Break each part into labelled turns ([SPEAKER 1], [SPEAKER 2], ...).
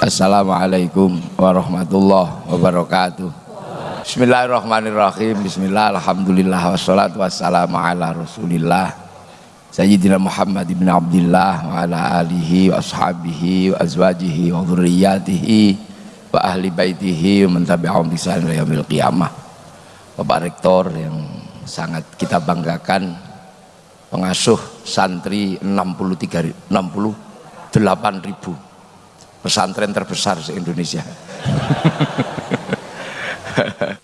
[SPEAKER 1] Assalamualaikum warahmatullahi wabarakatuh. Bismillahirrahmanirrahim. Bismillah Alhamdulillah Wassalatu wassalamu ala rasulillah. Sayyidina Muhammad ibn Abdullah Wa ala alihi wa ashabihi Wa azwajihi wa dhurriyatihi Wa ahli baitihi Wa mentabi'ahum bisalam yaumil qiyamah. Bapak Rektor yang sangat kita banggakan Pengasuh santri 63 68 ribu pesantren terbesar se-Indonesia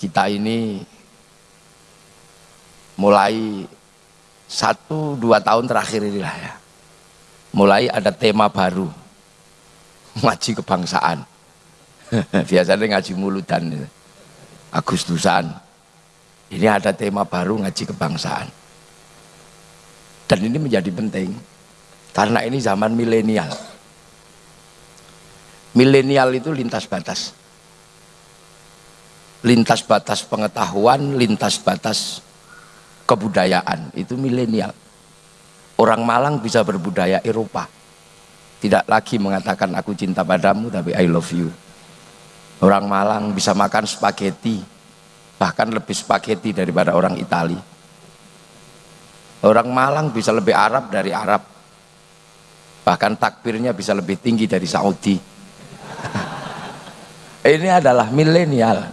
[SPEAKER 1] kita ini mulai satu dua tahun terakhir inilah ya. Mulai ada tema baru ngaji kebangsaan. Biasanya ngaji mulutan Agustusan. Ini ada tema baru ngaji kebangsaan. Dan ini menjadi penting karena ini zaman milenial milenial itu lintas batas. Lintas batas pengetahuan lintas batas kebudayaan. Itu milenial. Orang Malang bisa berbudaya Eropa. Tidak lagi mengatakan aku cinta padamu tapi I love you. Orang Malang bisa makan spaghetti bahkan lebih spaghetti daripada orang Itali. Orang Malang bisa lebih Arab dari Arab. Bahkan takbirnya bisa lebih tinggi dari Saudi ini adalah milenial.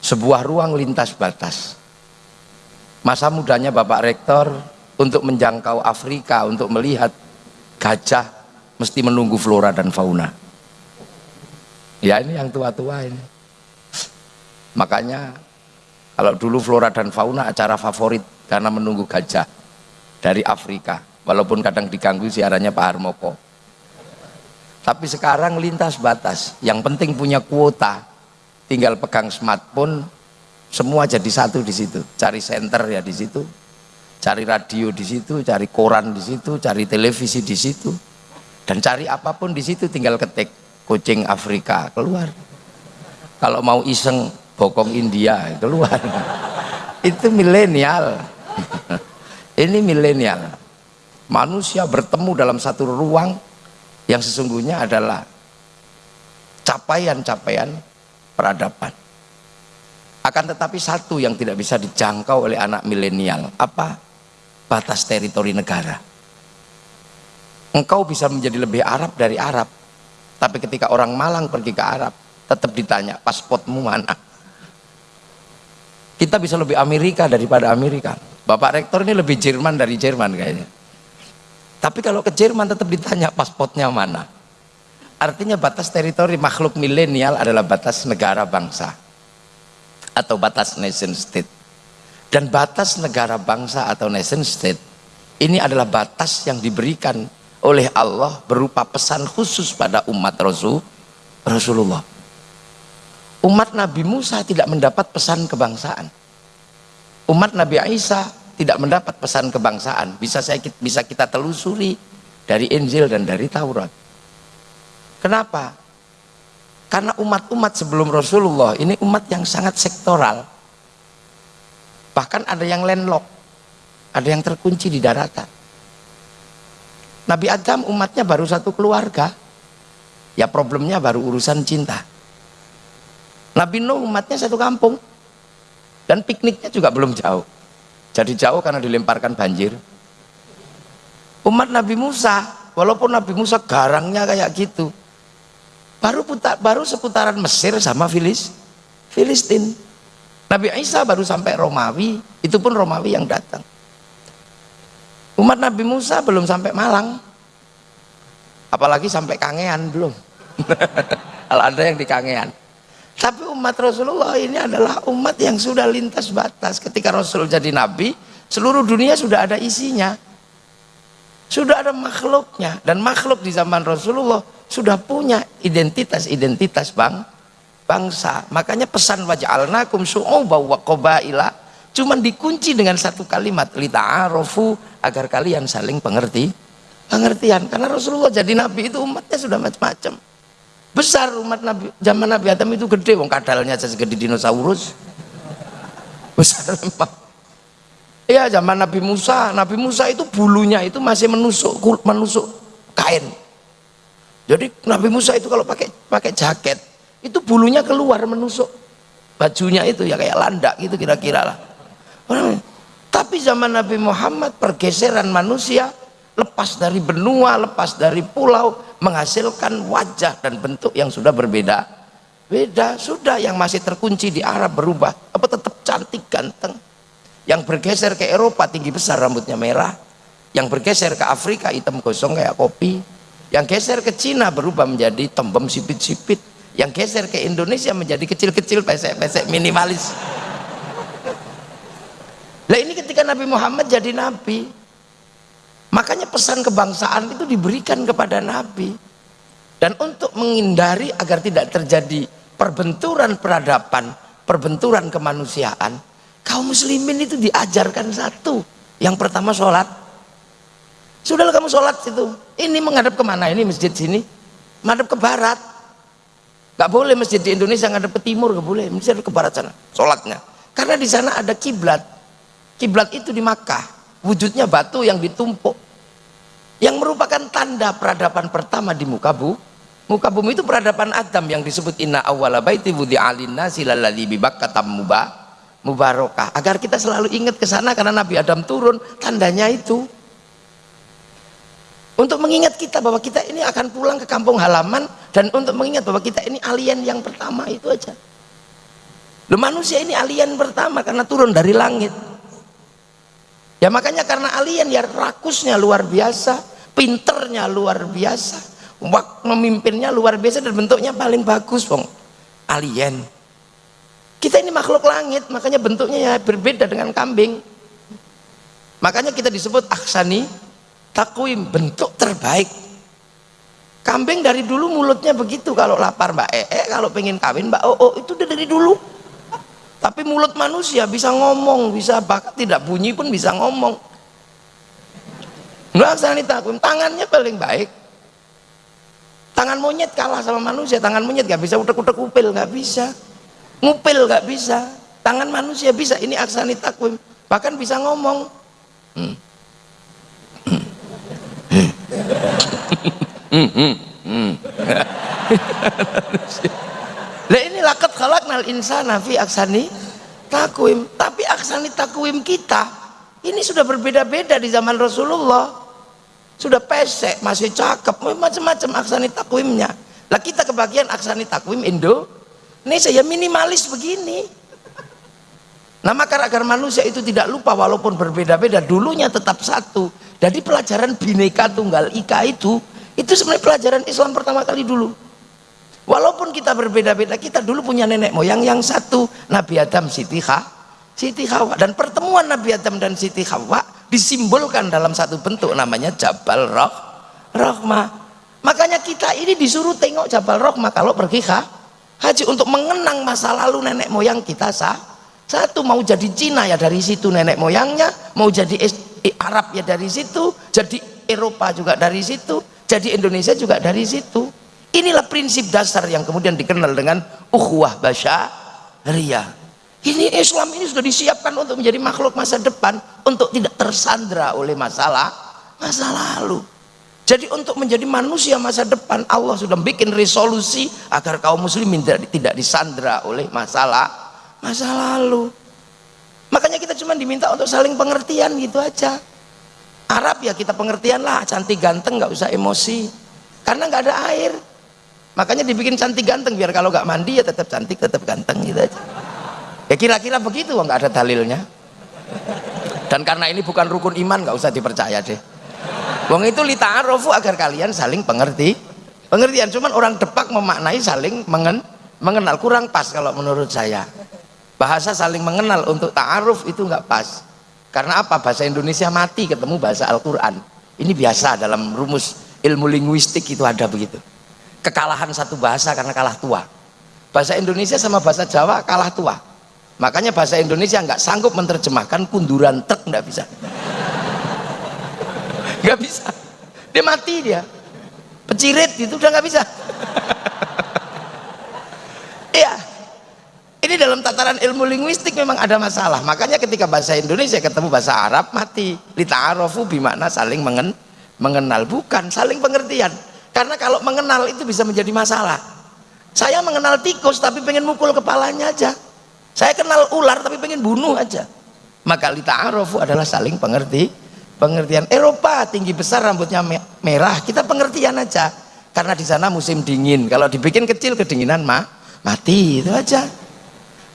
[SPEAKER 1] Sebuah ruang lintas batas. Masa mudanya Bapak Rektor untuk menjangkau Afrika untuk melihat gajah mesti menunggu flora dan fauna. Ya ini yang tua-tua ini. Makanya kalau dulu flora dan fauna acara favorit karena menunggu gajah dari Afrika. Walaupun kadang diganggu siarannya Pak Harmoko tapi sekarang lintas batas. Yang penting punya kuota. Tinggal pegang smartphone semua jadi satu di situ. Cari center ya di situ. Cari radio di situ cari koran di situ cari televisi di situ. Dan cari apa pun di situ tinggal ketik kucing Afrika keluar. Kalau mau iseng bokong India keluar. Itu milenial. Ini milenial. Manusia bertemu dalam satu ruang yang sesungguhnya adalah capaian-capaian peradaban. Akan tetapi satu yang tidak bisa dijangkau oleh anak milenial. Apa? Batas teritori negara. Engkau bisa menjadi lebih Arab dari Arab. Tapi ketika orang Malang pergi ke Arab tetap ditanya pasportmu mana? Kita bisa lebih Amerika daripada Amerika. Bapak Rektor ini lebih Jerman dari Jerman kayaknya tapi kalau ke Jerman tetap ditanya pasportnya mana. Artinya batas teritori makhluk milenial adalah batas negara bangsa atau batas nation state. Dan batas negara bangsa atau nation state ini adalah batas yang diberikan oleh Allah berupa pesan khusus pada umat Rasul Rasulullah. Umat Nabi Musa tidak mendapat pesan kebangsaan. Umat Nabi Isa tidak mendapat pesan kebangsaan. Bisa saya bisa kita telusuri dari Injil dan dari Taurat. Kenapa? Karena umat-umat sebelum Rasulullah ini umat yang sangat sektoral. Bahkan ada yang landlock ada yang terkunci di daratan. Nabi Adam umatnya baru satu keluarga. Ya problemnya baru urusan cinta. Nabi Nuh umatnya satu kampung. Dan pikniknya juga belum jauh jadi jauh karena dilemparkan banjir. Umat Nabi Musa walaupun Nabi Musa garangnya kayak gitu baru putar, baru seputaran Mesir sama Filis Filistin. Nabi Isa baru sampai Romawi itu pun Romawi yang datang. Umat Nabi Musa belum sampai Malang apalagi sampai Kangean belum. Kalau ada yang di Kangean tapi umat Rasulullah ini adalah umat yang sudah lintas batas. Ketika Rasul jadi nabi, seluruh dunia sudah ada isinya. Sudah ada makhluknya dan makhluk di zaman Rasulullah sudah punya identitas-identitas bang bangsa. Makanya pesan waj'alnakum syu'uba wa qabaila cuman dikunci dengan satu kalimat lita'arofu agar kalian saling pengerti pengertian karena Rasulullah jadi nabi itu umatnya sudah macam-macam besar umat Nabi zaman Nabi Adam itu gede wong kadalnya segede dinosaurus. Besar memang iya zaman Nabi Musa. Nabi Musa itu bulunya itu masih menusuk menusuk kain. Jadi Nabi Musa itu kalau pakai pakai jaket itu bulunya keluar menusuk. Bajunya itu ya kayak landak gitu kira-kira lah. Tapi zaman Nabi Muhammad pergeseran manusia lepas dari benua, lepas dari pulau menghasilkan wajah dan bentuk yang sudah berbeda. Beda sudah yang masih terkunci di Arab berubah. Apa tetap cantik ganteng. Yang bergeser ke Eropa tinggi besar rambutnya merah. Yang bergeser ke Afrika hitam gosong kayak kopi. Yang geser ke Cina berubah menjadi tembem sipit-sipit. Yang geser ke Indonesia menjadi kecil-kecil pesek-pesek minimalis. Lah ini ketika Nabi Muhammad jadi Nabi makanya pesan kebangsaan itu diberikan kepada Nabi dan untuk menghindari agar tidak terjadi perbenturan peradaban, perbenturan kemanusiaan, kaum muslimin itu diajarkan satu. Yang pertama sholat. Sudahlah kamu sholat situ. Ini menghadap ke mana? Ini masjid sini. Menghadap ke barat. Gak boleh masjid di Indonesia menghadap ke timur, gak boleh. Masjid ke barat sana. Sholatnya. Karena di sana ada kiblat. Kiblat itu di Makkah. Wujudnya batu yang ditumpuk. Yang merupakan tanda peradaban pertama di muka bu, muka bumi itu peradaban Adam yang disebut inna awwala baiti wudi alinna silalladzi bibakkatam mubah mubarokah. Agar kita selalu ingat ke sana karena Nabi Adam turun tandanya itu. Untuk mengingat kita bahwa kita ini akan pulang ke kampung halaman dan untuk mengingat bahwa kita ini alien yang pertama itu aja. Loh, manusia ini alien pertama karena turun dari langit ya makanya karena alien ya rakusnya luar biasa pinternya luar biasa memimpinnya luar biasa dan bentuknya paling bagus bong alien. Kita ini makhluk langit makanya bentuknya ya berbeda dengan kambing. Makanya kita disebut aksani takwim bentuk terbaik. Kambing dari dulu mulutnya begitu kalau lapar mbak ee kalau pengen kawin mbak oh itu dari dulu tapi mulut manusia bisa ngomong bisa bahkan tidak bunyi pun bisa ngomong Nggak takwim tangannya paling baik tangan monyet kalah sama manusia tangan monyet gak bisa utek-utek upil gak bisa ngupil gak bisa tangan manusia bisa ini aksani takwim bahkan bisa ngomong hmm. Lah ini lakat khalaqnal insana fi aksani takwim. Tapi aksani takwim kita ini sudah berbeda-beda di zaman Rasulullah. Sudah pesek masih cakep macam-macam aksani takwimnya. Lah kita kebagian aksani takwim Indo ini saya minimalis begini. Nah maka agar manusia itu tidak lupa walaupun berbeda-beda dulunya tetap satu. Jadi pelajaran bineka tunggal ika itu itu sebenarnya pelajaran Islam pertama kali dulu walaupun kita berbeda-beda kita dulu punya nenek moyang yang satu Nabi Adam Siti Ha Siti Hawa. Dan pertemuan Nabi Adam dan Siti Hawa disimbolkan dalam satu bentuk namanya Jabal Roh Rohmah makanya kita ini disuruh tengok Jabal Rohmah kalau pergi ha, haji untuk mengenang masa lalu nenek moyang kita sah satu mau jadi Cina ya dari situ nenek moyangnya mau jadi Arab ya dari situ jadi Eropa juga dari situ jadi Indonesia juga dari situ inilah prinsip dasar yang kemudian dikenal dengan ukhuwah basyariyah ini Islam ini sudah disiapkan untuk menjadi makhluk masa depan untuk tidak tersandra oleh masalah masa lalu. Jadi untuk menjadi manusia masa depan Allah sudah bikin resolusi agar kaum muslimin tidak, tidak disandra oleh masalah masa lalu. Makanya kita cuma diminta untuk saling pengertian gitu aja. Arab ya kita pengertian lah cantik ganteng nggak usah emosi. Karena nggak ada air makanya dibikin cantik ganteng biar kalau nggak mandi ya tetap cantik tetap ganteng gitu aja. Ya kira-kira begitu nggak ada dalilnya. Dan karena ini bukan rukun iman nggak usah dipercaya deh. Wong itu lita'arofu agar kalian saling pengerti. Pengertian cuman orang depak memaknai saling mengen, mengenal. Kurang pas kalau menurut saya. Bahasa saling mengenal untuk ta'aruf itu nggak pas. Karena apa? Bahasa Indonesia mati ketemu bahasa Al-Quran. Ini biasa dalam rumus ilmu linguistik itu ada begitu kekalahan satu bahasa karena kalah tua. Bahasa Indonesia sama bahasa Jawa kalah tua. Makanya bahasa Indonesia nggak sanggup menerjemahkan kunduran truk nggak bisa. Nggak bisa. Dia mati dia. Pecirit itu udah nggak bisa. Iya. Ini dalam tataran ilmu linguistik memang ada masalah. Makanya ketika bahasa Indonesia ketemu bahasa Arab mati. Lita'arofu bimana saling mengen mengenal. Bukan saling pengertian karena kalau mengenal itu bisa menjadi masalah. Saya mengenal tikus tapi pengen mukul kepalanya aja. Saya kenal ular tapi pengen bunuh aja. Maka lita'arofu adalah saling pengerti pengertian. Eropa tinggi besar rambutnya merah. Kita pengertian aja. Karena di sana musim dingin. Kalau dibikin kecil kedinginan mah mati. Itu aja.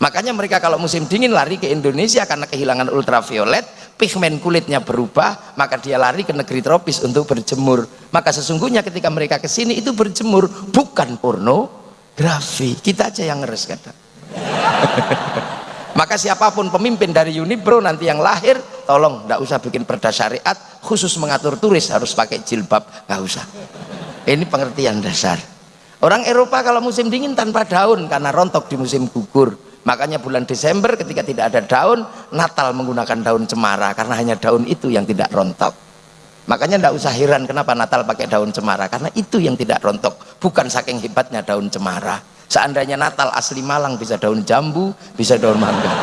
[SPEAKER 1] Makanya mereka kalau musim dingin lari ke Indonesia karena kehilangan ultraviolet pigmen kulitnya berubah maka dia lari ke negeri tropis untuk berjemur. Maka sesungguhnya ketika mereka ke sini itu berjemur bukan pornografi. Kita aja yang ngeres kata maka siapa pun pemimpin dari Unibro nanti yang lahir tolong tidak usah bikin perda syariat khusus mengatur turis harus pakai jilbab nggak usah. Ini pengertian dasar. Orang Eropa kalau musim dingin tanpa daun karena rontok di musim gugur makanya bulan Desember ketika tidak ada daun Natal menggunakan daun cemara karena hanya daun itu yang tidak rontok. Makanya tidak usah heran kenapa Natal pakai daun cemara karena itu yang tidak rontok bukan saking hebatnya daun cemara. Seandainya Natal asli Malang bisa daun jambu bisa daun mangga.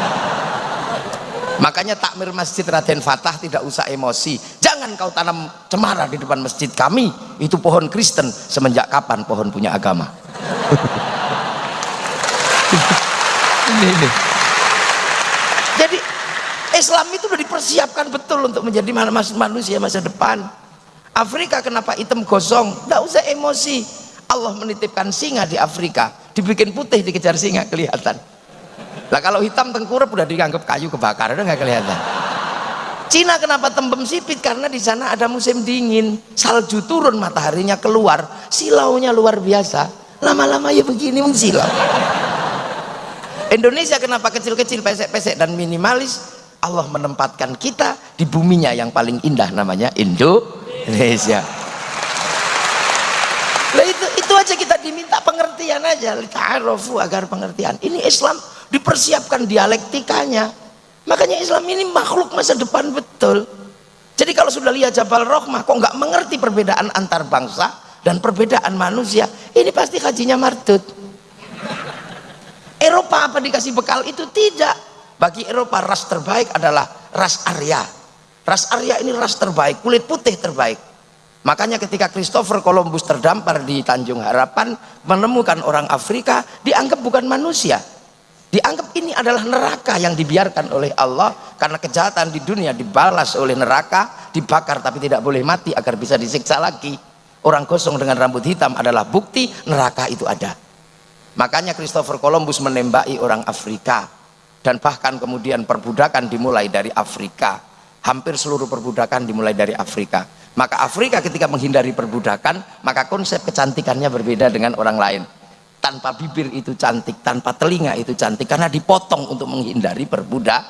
[SPEAKER 1] Makanya takmir masjid Raden Fatah tidak usah emosi. Jangan kau tanam cemara di depan masjid kami. Itu pohon Kristen semenjak kapan pohon punya agama ini ini. Jadi Islam itu sudah dipersiapkan betul untuk menjadi manusia masa depan. Afrika kenapa hitam gosong? Tidak usah emosi. Allah menitipkan singa di Afrika. Dibikin putih dikejar singa kelihatan. Lah kalau hitam tengkurap udah dianggap kayu kebakar udah nggak kelihatan. Cina kenapa tembem sipit? Karena di sana ada musim dingin. Salju turun mataharinya keluar. Silaunya luar biasa. Lama-lama ya begini mengsilau Indonesia kenapa kecil-kecil pesek-pesek dan minimalis Allah menempatkan kita di buminya yang paling indah namanya Indonesia. Itu itu aja kita diminta pengertian aja ta'arufu agar pengertian. Ini Islam dipersiapkan dialektikanya. Makanya Islam ini makhluk masa depan betul. Jadi kalau sudah lihat Jabal Rohmah kok nggak mengerti perbedaan antar bangsa dan perbedaan manusia? Ini pasti hajinya martut Eropa apa dikasih bekal? Itu tidak. Bagi Eropa ras terbaik adalah ras Arya. Ras Arya ini ras terbaik kulit putih terbaik. Makanya ketika Christopher Columbus terdampar di Tanjung Harapan menemukan orang Afrika dianggap bukan manusia. Dianggap ini adalah neraka yang dibiarkan oleh Allah karena kejahatan di dunia dibalas oleh neraka dibakar tapi tidak boleh mati agar bisa disiksa lagi. Orang kosong dengan rambut hitam adalah bukti neraka itu ada makanya Christopher Columbus menembaki orang Afrika dan bahkan kemudian perbudakan dimulai dari Afrika. Hampir seluruh perbudakan dimulai dari Afrika. Maka Afrika ketika menghindari perbudakan maka konsep kecantikannya berbeda dengan orang lain. Tanpa bibir itu cantik tanpa telinga itu cantik karena dipotong untuk menghindari perbudak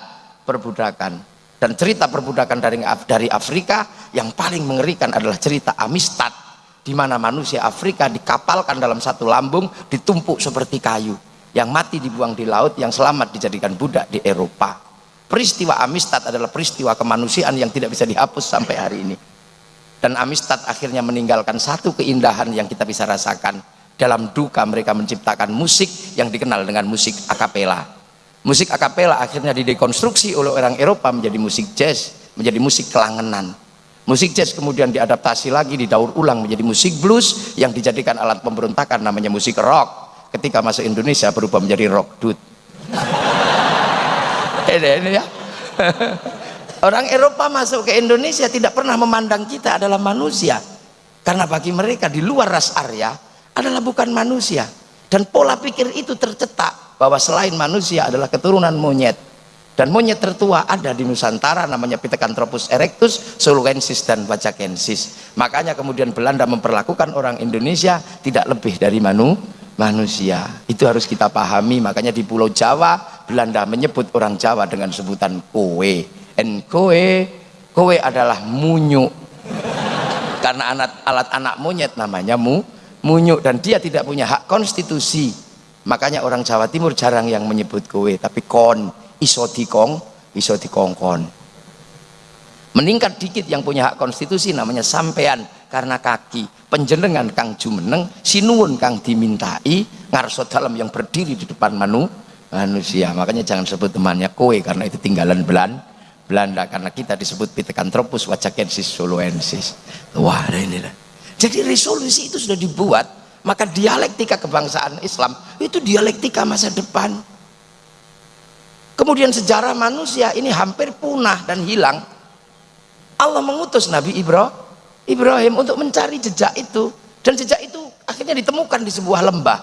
[SPEAKER 1] perbudakan. Dan cerita perbudakan dari dari Afrika yang paling mengerikan adalah cerita Amistad di mana manusia Afrika dikapalkan dalam satu lambung ditumpuk seperti kayu. Yang mati dibuang di laut yang selamat dijadikan budak di Eropa. Peristiwa Amistad adalah peristiwa kemanusiaan yang tidak bisa dihapus sampai hari ini. Dan Amistad akhirnya meninggalkan satu keindahan yang kita bisa rasakan. Dalam duka mereka menciptakan musik yang dikenal dengan musik akapela musik akapela akhirnya didekonstruksi oleh orang Eropa menjadi musik jazz menjadi musik kelangenan Musik jazz kemudian diadaptasi lagi, didaur ulang menjadi musik blues yang dijadikan alat pemberontakan namanya musik rock. Ketika masuk Indonesia berubah menjadi rock dude. ini, ini ya. Orang Eropa masuk ke Indonesia tidak pernah memandang kita adalah manusia. Karena bagi mereka di luar ras Arya adalah bukan manusia. Dan pola pikir itu tercetak bahwa selain manusia adalah keturunan monyet dan monyet tertua ada di Nusantara namanya Pithecanthropus erectus, Soluensis dan Wajakensis makanya kemudian Belanda memperlakukan orang Indonesia tidak lebih dari manu, manusia. Itu harus kita pahami. Makanya di Pulau Jawa Belanda menyebut orang Jawa dengan sebutan kowe en kowe kowe adalah munyuk. Karena alat, alat anak monyet namanya mu, munyuk. Dan dia tidak punya hak konstitusi. Makanya orang Jawa Timur jarang yang menyebut kowe tapi kon iso dikong iso dikongkon. Meningkat dikit yang punya hak konstitusi namanya sampean. Karena kaki penjenengan kang jumeneng sinuun kang dimintai ngarso dalam yang berdiri di depan manu manusia. Makanya jangan sebut temannya kowe karena itu tinggalan Belan Belanda. Karena kita disebut Pithecanthropus wajakensis soloensis wah ini lah. Jadi resolusi itu sudah dibuat maka dialektika kebangsaan Islam itu dialektika masa depan kemudian sejarah manusia ini hampir punah dan hilang. Allah mengutus Nabi Ibrahim untuk mencari jejak itu. Dan jejak itu akhirnya ditemukan di sebuah lembah.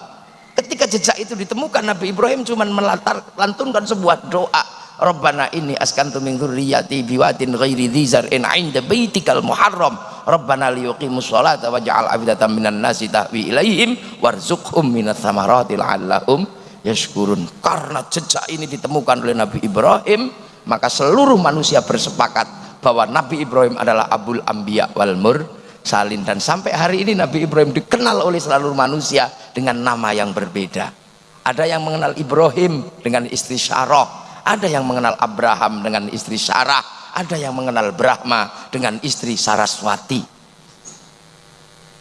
[SPEAKER 1] Ketika jejak itu ditemukan Nabi Ibrahim cuma melantunkan sebuah doa. Rabbana ini askantu min dzurriyyati biwatin ghairi dzi zar'in 'inda baitikal muharram. Rabbana liyuqimus sholata waj'al afidatan minan nasi tahwi ilaihim warzuqhum minats thamarati la'allahum yashkurun. Karena jejak ini ditemukan oleh Nabi Ibrahim maka seluruh manusia bersepakat bahwa Nabi Ibrahim adalah abul anbiya wal mur salin dan sampai hari ini Nabi Ibrahim dikenal oleh seluruh manusia dengan nama yang berbeda. Ada yang mengenal Ibrahim dengan istri Syarah ada yang mengenal Abraham dengan istri Sarah ada yang mengenal Brahma dengan istri Saraswati.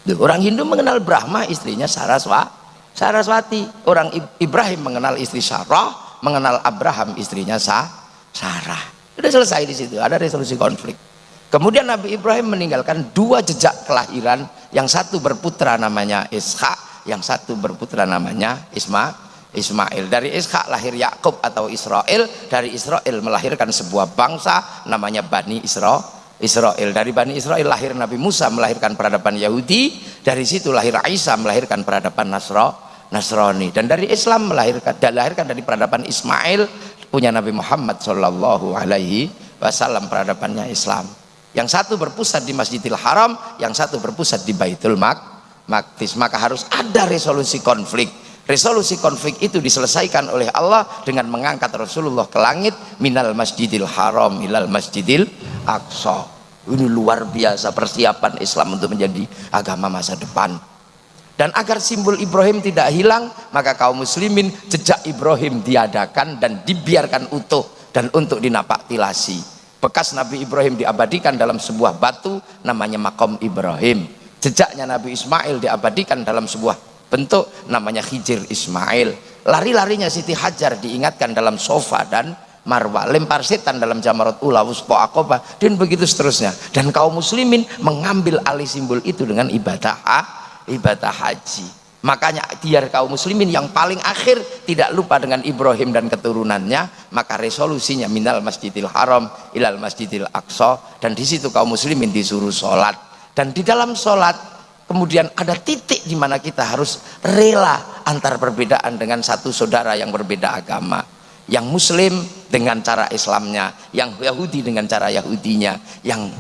[SPEAKER 1] Orang Hindu mengenal Brahma istrinya Saraswati Saraswati orang Ibrahim mengenal istri Sarah mengenal Abraham istrinya Sa Sarah. Sudah selesai di situ ada resolusi konflik. Kemudian Nabi Ibrahim meninggalkan dua jejak kelahiran. Yang satu berputra namanya Ishak yang satu berputra namanya Isma Ismail. Dari Ishak lahir Yakub atau Israel dari Israel melahirkan sebuah bangsa namanya Bani Isra Israel. Dari Bani Israel lahir Nabi Musa melahirkan peradaban Yahudi. Dari situ lahir Isa melahirkan peradaban Nasra Nasrani. Dan dari Islam melahirkan dan dari peradaban Ismail punya Nabi Muhammad Shallallahu Alaihi Wasallam peradabannya Islam. Yang satu berpusat di Masjidil Haram yang satu berpusat di Baitul Maqdis. Maka harus ada resolusi konflik. Resolusi konflik itu diselesaikan oleh Allah dengan mengangkat Rasulullah ke langit minal masjidil haram ilal masjidil aqsa. Ini luar biasa persiapan Islam untuk menjadi agama masa depan dan agar simbol Ibrahim tidak hilang maka kaum muslimin jejak Ibrahim diadakan dan dibiarkan utuh dan untuk dinapak tilasi. Bekas Nabi Ibrahim diabadikan dalam sebuah batu namanya makom Ibrahim. Jejaknya Nabi Ismail diabadikan dalam sebuah bentuk namanya Hijir Ismail. Lari-larinya Siti Hajar diingatkan dalam sofa dan marwah. Lempar setan dalam jamarat ula wuspo akoba dan begitu seterusnya. Dan kaum muslimin mengambil alih simbol itu dengan ibadah ha, ibadah haji. Makanya biar kaum muslimin yang paling akhir tidak lupa dengan Ibrahim dan keturunannya maka resolusinya minal masjidil haram ilal masjidil aqsa. Dan di situ kaum muslimin disuruh sholat. Dan di dalam sholat kemudian ada titik di mana kita harus rela antar perbedaan dengan satu saudara yang berbeda agama. Yang muslim dengan cara Islamnya yang Yahudi dengan cara Yahudinya yang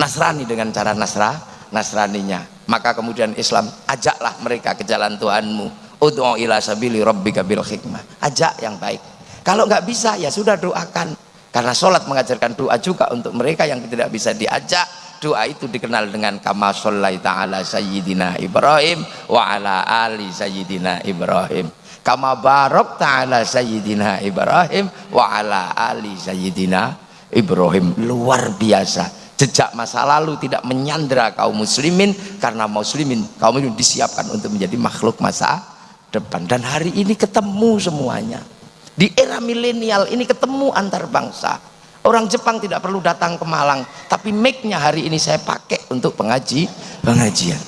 [SPEAKER 1] Nasrani dengan cara Nasra Nasraninya maka kemudian Islam ajaklah mereka ke jalan Tuhanmu. Ud'u ila sabili rabbika bil hikmah. Ajak yang baik. Kalau nggak bisa ya sudah doakan. Karena sholat mengajarkan doa juga untuk mereka yang tidak bisa diajak. Doa itu dikenal dengan kama shollaita ala sayyidina Ibrahim wa ala ali sayyidina Ibrahim. Kama barok ta'ala sayyidina Ibrahim wa ala ali sayyidina Ibrahim. Luar biasa jejak masa lalu tidak menyandra kaum muslimin karena muslimin kaum muslimin disiapkan untuk menjadi makhluk masa depan dan hari ini ketemu semuanya di era milenial ini ketemu antar bangsa Orang Jepang tidak perlu datang ke Malang, tapi mic-nya hari ini saya pakai untuk pengaji, pengajian.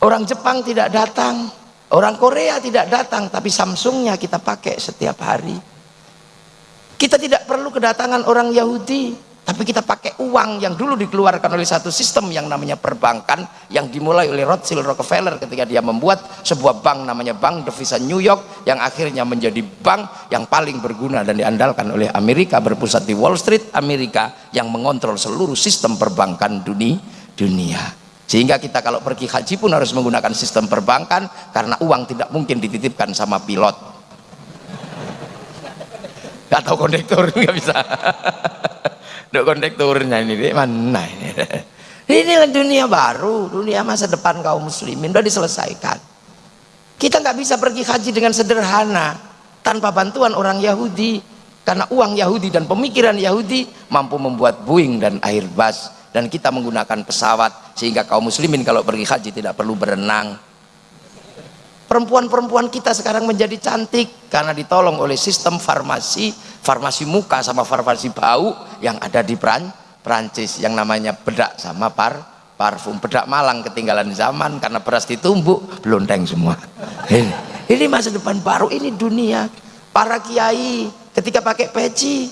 [SPEAKER 1] Orang Jepang tidak datang, orang Korea tidak datang, tapi Samsungnya kita pakai setiap hari. Kita tidak perlu kedatangan orang Yahudi, tapi kita pakai uang yang dulu dikeluarkan oleh satu sistem yang namanya perbankan yang dimulai oleh Rothschild Rockefeller ketika dia membuat sebuah bank namanya Bank Devisa New York yang akhirnya menjadi bank yang paling berguna dan diandalkan oleh Amerika berpusat di Wall Street Amerika yang mengontrol seluruh sistem perbankan dunia dunia. Sehingga kita kalau pergi haji pun harus menggunakan sistem perbankan karena uang tidak mungkin dititipkan sama pilot atau kondektur nggak bisa. Dok kondekturnya ini di mana ini? Inilah dunia baru, dunia masa depan kaum muslimin. Sudah diselesaikan. Kita nggak bisa pergi haji dengan sederhana tanpa bantuan orang Yahudi. Karena uang Yahudi dan pemikiran Yahudi mampu membuat Boeing dan Airbus. Dan kita menggunakan pesawat sehingga kaum muslimin kalau pergi haji tidak perlu berenang perempuan-perempuan kita sekarang menjadi cantik karena ditolong oleh sistem farmasi farmasi muka sama farmasi bau yang ada di Peran Perancis yang namanya bedak sama par parfum. Bedak malang ketinggalan zaman karena beras ditumbuk belonteng semua. Ini, ini masa depan baru ini dunia. Para kiai ketika pakai peci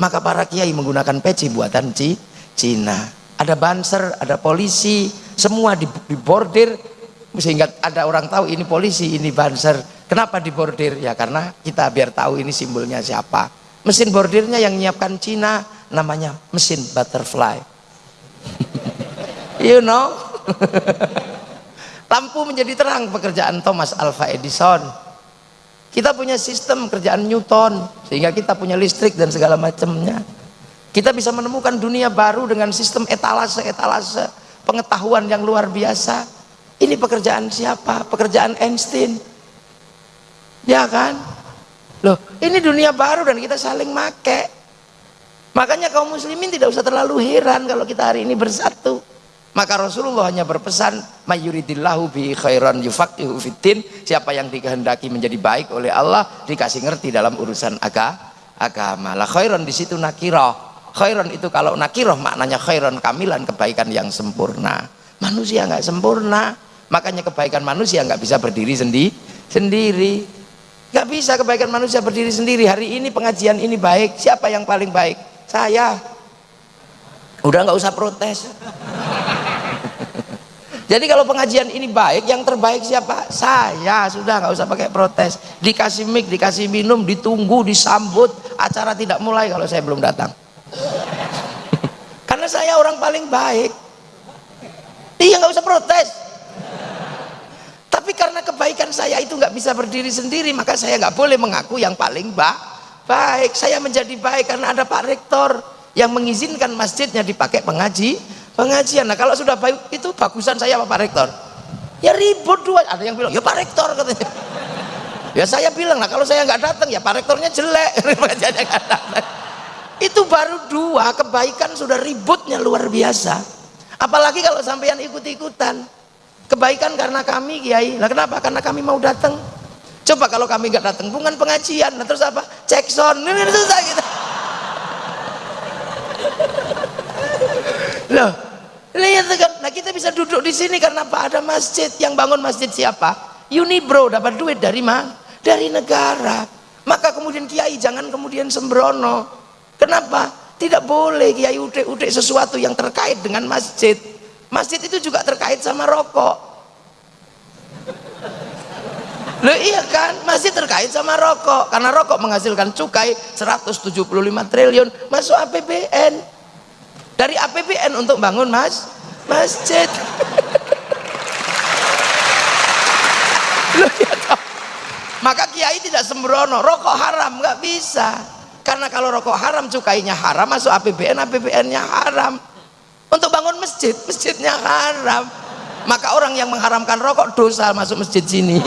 [SPEAKER 1] maka para kiai menggunakan peci buatan Cina. Ada banser ada polisi semua dibordir sehingga ada orang tahu ini polisi ini banser. Kenapa dibordir ya karena kita biar tahu ini simbolnya siapa. Mesin bordirnya yang menyiapkan Cina namanya mesin butterfly. You know? Lampu menjadi terang pekerjaan Thomas Alva Edison. Kita punya sistem kerjaan Newton sehingga kita punya listrik dan segala macamnya. Kita bisa menemukan dunia baru dengan sistem etalase-etalase pengetahuan yang luar biasa ini pekerjaan siapa? pekerjaan Einstein. Ya kan? loh ini dunia baru dan kita saling make. Makanya kaum muslimin tidak usah terlalu heran kalau kita hari ini bersatu. Maka Rasulullah hanya berpesan mayuridillahu bi khairan yufaqihu fiddin. Siapa yang dikehendaki menjadi baik oleh Allah dikasih ngerti dalam urusan aga, agama. Lah khairan di situ nakirah. Khairan itu kalau nakirah maknanya khairan kamilan kebaikan yang sempurna manusia nggak sempurna. Makanya kebaikan manusia nggak bisa berdiri sendi sendiri. Nggak bisa kebaikan manusia berdiri sendiri. Hari ini pengajian ini baik. Siapa yang paling baik? Saya. Udah nggak usah protes. Jadi kalau pengajian ini baik yang terbaik siapa? Saya. Sudah nggak usah pakai protes. Dikasih mic dikasih minum ditunggu disambut. Acara tidak mulai kalau saya belum datang. Karena saya orang paling baik iya nggak usah protes. Tapi karena kebaikan saya itu nggak bisa berdiri sendiri maka saya nggak boleh mengaku yang paling ba baik. Saya menjadi baik karena ada Pak Rektor yang mengizinkan masjidnya dipakai pengaji pengajian. Nah kalau sudah baik itu bagusan saya Pak Rektor. Ya ribut dua ada yang bilang ya Pak Rektor katanya. Ya saya bilang lah kalau saya nggak datang ya Pak Rektornya jelek. Itu baru dua kebaikan sudah ributnya luar biasa apalagi kalau sampean ikut-ikutan. Kebaikan karena kami kiai. Nah kenapa? Karena kami mau datang coba kalau kami nggak datang bukan pengajian. Nah, terus apa? Cek sound. Ini susah gitu. Loh lihat kan nah kita bisa duduk di sini karena apa? Ada masjid. Yang bangun masjid siapa? Unibro dapat duit dari mana? Dari negara. Maka kemudian kiai jangan kemudian sembrono. Kenapa tidak boleh kiai udik-udik sesuatu yang terkait dengan masjid. Masjid itu juga terkait sama rokok. Loh iya kan, masjid terkait sama rokok. Karena rokok menghasilkan cukai 175 triliun masuk APBN dari APBN untuk bangun mas masjid. Loh, ya maka kiai tidak sembrono. Rokok haram nggak bisa karena kalau rokok haram cukainya haram masuk APBN APBN nya haram untuk bangun masjid masjidnya haram maka orang yang mengharamkan rokok dosa masuk masjid sini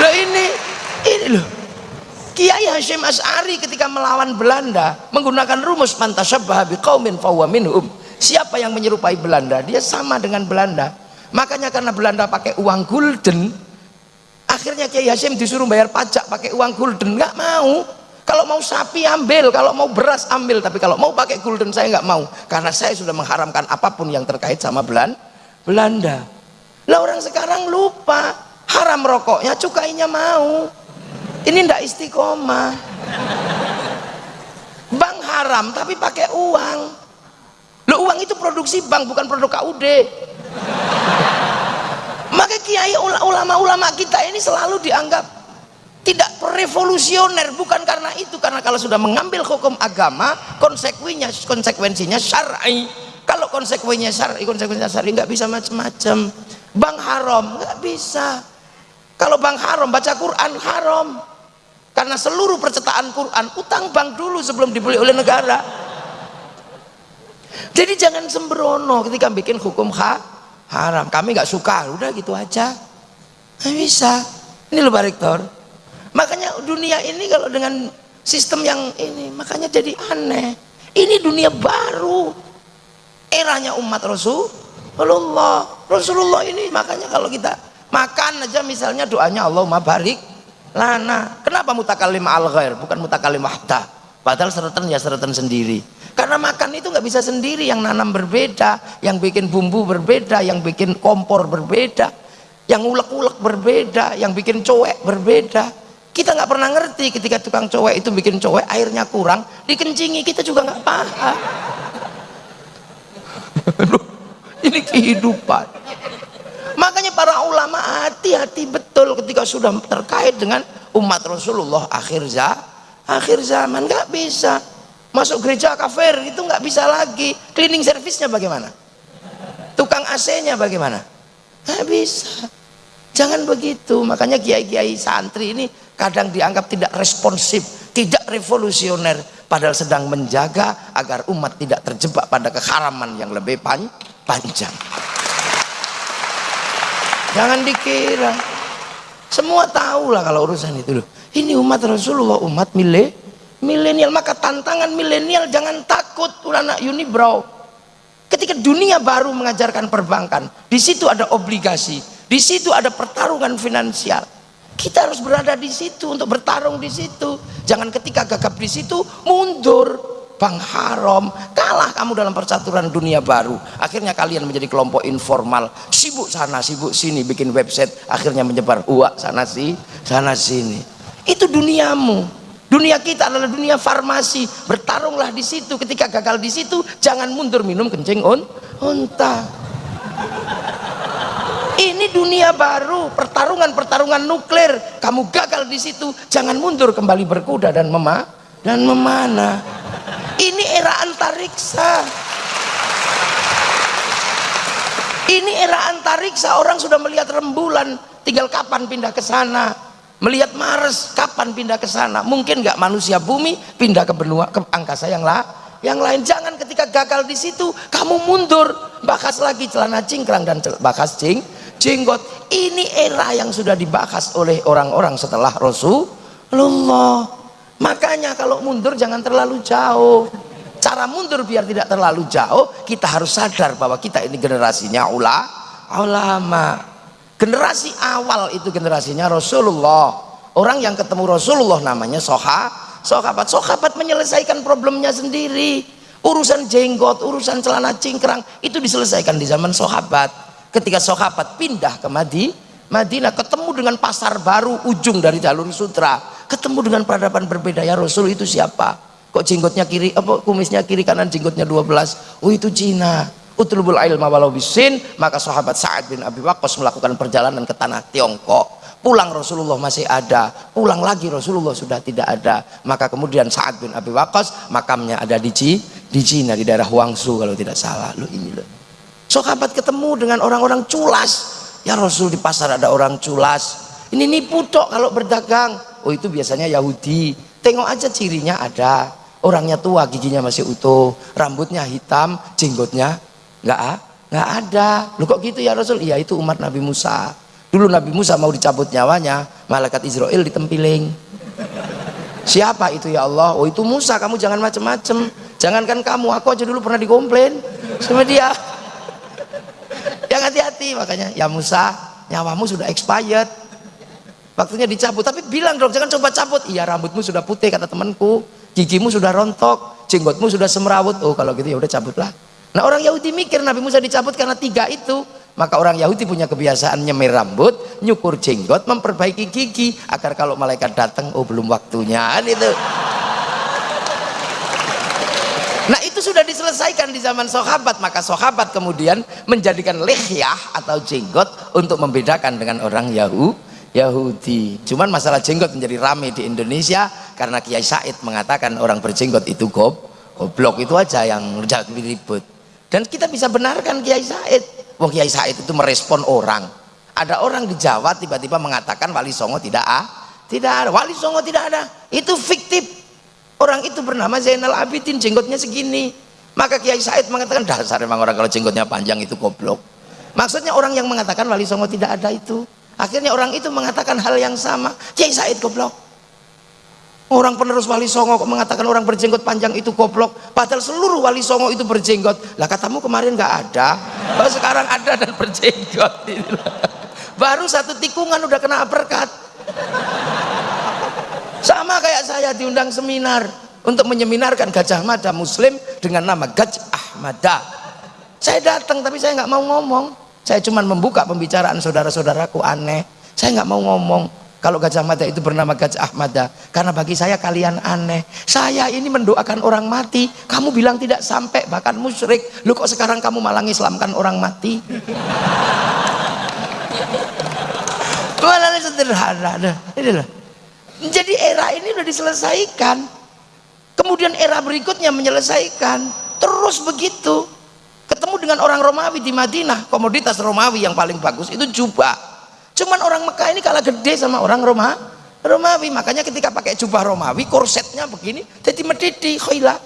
[SPEAKER 1] loh ini ini loh Kiai Hashim As'ari ketika melawan Belanda menggunakan rumus mantasyabbaha biqaumin fahuwa minhum. Siapa yang menyerupai Belanda, dia sama dengan Belanda. Makanya karena Belanda pakai uang gulden, akhirnya Kiai Hashim disuruh bayar pajak pakai uang gulden, nggak mau. Kalau mau sapi ambil, kalau mau beras ambil, tapi kalau mau pakai gulden saya nggak mau, karena saya sudah mengharamkan apa pun yang terkait sama Belanda. Lah orang sekarang lupa. Haram rokoknya, cukainya mau. Ini ndak istiqomah. Bank haram tapi pakai uang. Lo uang itu produksi bank bukan produk KUD maka kiai ulama-ulama kita ini selalu dianggap tidak revolusioner. Bukan karena itu karena kalau sudah mengambil hukum agama konsekuensinya konsekuensinya syar'i. Kalau konsekuensinya syar'i konsekuensinya syar'i nggak bisa macam-macam. Bank haram nggak bisa. Kalau bank haram baca Quran haram. Karena seluruh percetakan Quran utang bank dulu sebelum dibeli oleh negara. Jadi jangan sembrono ketika bikin hukum ha haram. Kami nggak suka. Udah gitu aja. Nggak bisa. Ini loh Pak Rektor. Makanya dunia ini kalau dengan sistem yang ini makanya jadi aneh. Ini dunia baru. Eranya umat Rasulullah. Rasulullah ini makanya kalau kita makan aja misalnya doanya Allahumma barik lana. Kenapa mutakalim al ghair bukan mutakalim wahda padahal seretan ya seretan sendiri. Karena makan itu nggak bisa sendiri. Yang nanam berbeda yang bikin bumbu berbeda yang bikin kompor berbeda yang ulek-ulek berbeda yang bikin cowek berbeda. Kita nggak pernah ngerti ketika tukang cowek itu bikin cowek airnya kurang dikencingi kita juga nggak paham. Ini kehidupan. Makanya para ulama hati-hati betul ketika sudah terkait dengan umat Rasulullah akhir zaman akhir zaman nggak bisa. Masuk gereja kafir itu nggak bisa lagi. Cleaning service-nya bagaimana? Tukang AC-nya bagaimana? Nggak bisa. Jangan begitu. Makanya kiai-kiai santri ini kadang dianggap tidak responsif tidak revolusioner padahal sedang menjaga agar umat tidak terjebak pada keharaman yang lebih pan panjang. Jangan dikira. Semua tahu lah kalau urusan itu loh ini umat Rasulullah umat milih milenial. Maka tantangan milenial jangan takut. Anak unibrow ketika dunia baru mengajarkan perbankan di situ ada obligasi di situ ada pertarungan finansial. Kita harus berada di situ untuk bertarung di situ. Jangan ketika gagap di situ mundur. Bank haram kalah kamu dalam percaturan dunia baru. Akhirnya kalian menjadi kelompok informal. Sibuk sana sibuk sini bikin website. Akhirnya menyebar uak sana sih sana sini itu duniamu. Dunia kita adalah dunia farmasi. Bertarunglah di situ. Ketika gagal di situ jangan mundur minum kencing on unta ini dunia baru. Pertarungan-pertarungan nuklir. Kamu gagal di situ jangan mundur. Kembali berkuda dan mema dan memanah. Ini era antariksa. Ini era antariksa. Orang sudah melihat rembulan. Tinggal kapan pindah ke sana melihat Mars kapan pindah ke sana? Mungkin nggak manusia bumi pindah ke benua ke angkasa yang lah yang lain. Jangan ketika gagal di situ kamu mundur. Bahas lagi celana cingkrang dan bahas cing jenggot. Ini era yang sudah dibahas oleh orang-orang setelah Rasulullah. Makanya kalau mundur jangan terlalu jauh. Cara mundur biar tidak terlalu jauh kita harus sadar bahwa kita ini generasinya ula, ulama generasi awal itu generasinya Rasulullah. Orang yang ketemu Rasulullah namanya soha sohabat. Sohabat menyelesaikan problemnya sendiri. Urusan jenggot urusan celana cingkrang itu diselesaikan di zaman sahabat ketika sahabat pindah ke Madi Madinah ketemu dengan pasar baru ujung dari jalur sutra. Ketemu dengan peradaban berbeda ya Rasul itu siapa? Kok jenggotnya kiri apa kumisnya kiri kanan jenggotnya 12 oh itu Cina utlubul ilma walau bisin maka sahabat Sa'ad bin Abi Waqqas melakukan perjalanan ke tanah Tiongkok. Pulang Rasulullah masih ada pulang lagi Rasulullah sudah tidak ada. Maka kemudian Sa'ad bin Abi Waqqas makamnya ada di Ci, di Cina di daerah Huangsu kalau tidak salah. Lo ini loh. Sahabat ketemu dengan orang-orang culas. Ya Rasul di pasar ada orang culas. Ini nipu tok kalau berdagang. Oh itu biasanya Yahudi. Tengok aja cirinya ada. Orangnya tua giginya masih utuh. Rambutnya hitam jenggotnya nggak nggak ada. Lu kok gitu ya Rasul? Iya itu umat Nabi Musa. Dulu Nabi Musa mau dicabut nyawanya malaikat Israel ditempiling. Siapa itu ya Allah? Oh itu Musa. Kamu jangan macem-macem. Jangankan kamu aku aja dulu pernah dikomplain sama dia. Yang hati-hati makanya ya Musa nyawamu sudah expired. Waktunya dicabut. Tapi bilang dong jangan coba cabut. Iya rambutmu sudah putih kata temanku. Gigimu sudah rontok. Jenggotmu sudah semerawut oh kalau gitu ya udah cabutlah nah orang Yahudi mikir Nabi Musa dicabut karena tiga itu maka orang Yahudi punya kebiasaan nyemir rambut nyukur jenggot memperbaiki gigi agar kalau malaikat datang oh belum waktunya kan itu Nah itu sudah diselesaikan di zaman sahabat maka sahabat kemudian menjadikan lihyah atau jenggot untuk membedakan dengan orang Yahudi Yahudi. Cuman masalah jenggot menjadi rame di Indonesia karena Kiai Said mengatakan orang berjenggot itu gob, goblok itu aja yang ribut. Dan kita bisa benarkan Kiai Said. Wong Kiai Said itu merespon orang. Ada orang di Jawa tiba-tiba mengatakan Wali Songo tidak ah, tidak ada. Wali Songo tidak ada. Itu fiktif. Orang itu bernama Zainal Abidin, jenggotnya segini. Maka Kiai Said mengatakan dasar memang orang kalau jenggotnya panjang itu goblok. Maksudnya orang yang mengatakan Wali Songo tidak ada itu akhirnya orang itu mengatakan hal yang sama Kiai Said goblok orang penerus wali songo kok mengatakan orang berjenggot panjang itu goblok padahal seluruh wali songo itu berjenggot lah katamu kemarin nggak ada baru sekarang ada dan berjenggot baru satu tikungan udah kena berkat sama kayak saya diundang seminar untuk menyeminarkan Gajah Mada Muslim dengan nama Gajah Mada. Saya datang tapi saya nggak mau ngomong. Saya cuma membuka pembicaraan saudara-saudaraku aneh. Saya nggak mau ngomong kalau Gajah Mada itu bernama Gajah Ahmada. Karena bagi saya kalian aneh. Saya ini mendoakan orang mati. Kamu bilang tidak sampai bahkan musyrik. Lu kok sekarang kamu malah ngislamkan orang mati? Malah sederhana. Ini loh. Jadi era ini udah diselesaikan. Kemudian era berikutnya menyelesaikan. Terus begitu. Ketemu dengan orang Romawi di Madinah. Komoditas Romawi yang paling bagus itu jubah Cuman orang Mekah ini kalah gede sama orang Roma, Romawi. Makanya ketika pakai jubah Romawi, korsetnya begini, jadi medidi, khila.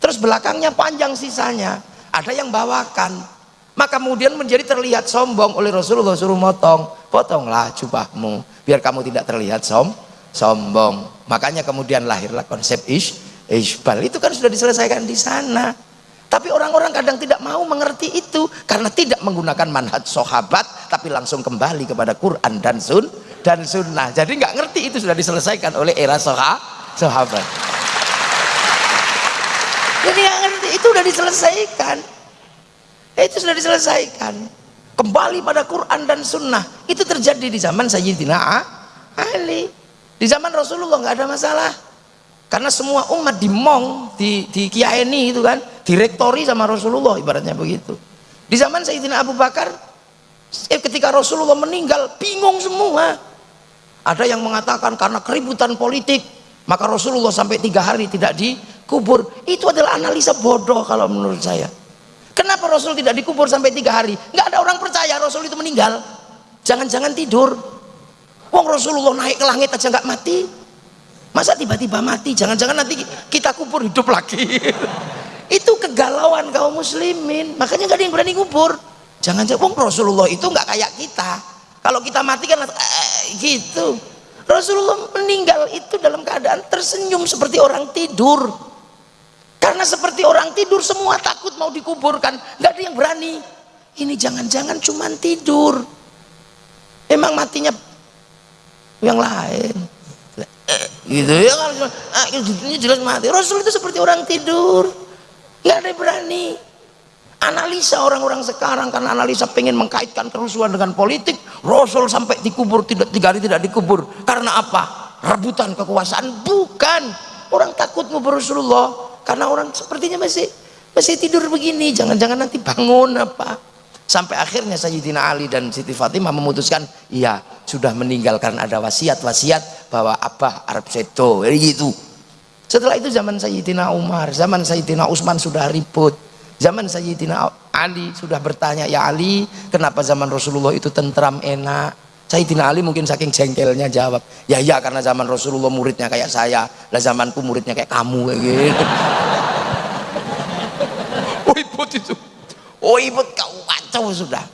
[SPEAKER 1] Terus belakangnya panjang sisanya. Ada yang bawakan. Maka kemudian menjadi terlihat sombong oleh Rasulullah suruh motong. Potonglah jubahmu, biar kamu tidak terlihat som, sombong. Makanya kemudian lahirlah konsep ish, ishbal. Itu kan sudah diselesaikan di sana. Tapi orang-orang kadang tidak mau mengerti itu karena tidak menggunakan manhaj sahabat tapi langsung kembali kepada Quran dan sun dan sunnah. Jadi nggak ngerti itu sudah diselesaikan oleh era soha, sahabat. Jadi nggak ngerti itu sudah diselesaikan. Itu sudah diselesaikan. Kembali pada Quran dan sunnah. Itu terjadi di zaman Sayyidina Ali. Di zaman Rasulullah nggak ada masalah. Karena semua umat dimong, di, di kiaeni itu kan, direktori sama Rasulullah ibaratnya begitu di zaman Sayyidina Abu Bakar ketika Rasulullah meninggal bingung semua. Ada yang mengatakan karena keributan politik maka Rasulullah sampai tiga hari tidak dikubur. Itu adalah analisa bodoh kalau menurut saya. Kenapa Rasul tidak dikubur sampai tiga hari? Nggak ada orang percaya Rasul itu meninggal. Jangan-jangan tidur. Wong Rasulullah naik ke langit aja nggak mati. Masa tiba-tiba mati? Jangan-jangan nanti kita kubur hidup lagi. Itu kegalauan kaum muslimin. Makanya gak ada yang berani ngubur jangan jangan Rasulullah itu nggak kayak kita. Kalau kita mati kan eh, gitu. Rasulullah meninggal itu dalam keadaan tersenyum seperti orang tidur. Karena seperti orang tidur semua takut mau dikuburkan. Nggak ada yang berani. Ini jangan-jangan cuman tidur. Emang matinya yang lain. Gitu ya kan? Ini jelas mati. Rasul itu seperti orang tidur. Nggak ada yang berani analisa orang-orang sekarang karena analisa pengen mengkaitkan kerusuhan dengan politik Rasul sampai dikubur tidak tiga hari tidak dikubur. Karena apa? Rebutan kekuasaan? Bukan. Orang takut ngubur Rasulullah karena orang sepertinya masih masih tidur begini. Jangan-jangan nanti bangun apa? Sampai akhirnya Sayyidina Ali dan Siti Fatimah memutuskan iya sudah meninggal karena ada wasiat-wasiat bahwa Abah Arab Seto. Gitu. Setelah itu zaman Sayyidina Umar, zaman Sayyidina Utsman sudah ribut. Zaman Sayyidina Ali sudah bertanya, "Ya Ali, kenapa zaman Rasulullah itu tentram enak?" Sayyidina Ali mungkin saking jengkelnya jawab, "Ya ya karena zaman Rasulullah muridnya kayak saya, lah zamanku muridnya kayak kamu kayak gitu." oh ibut itu. Oh ibut kau kacau sudah.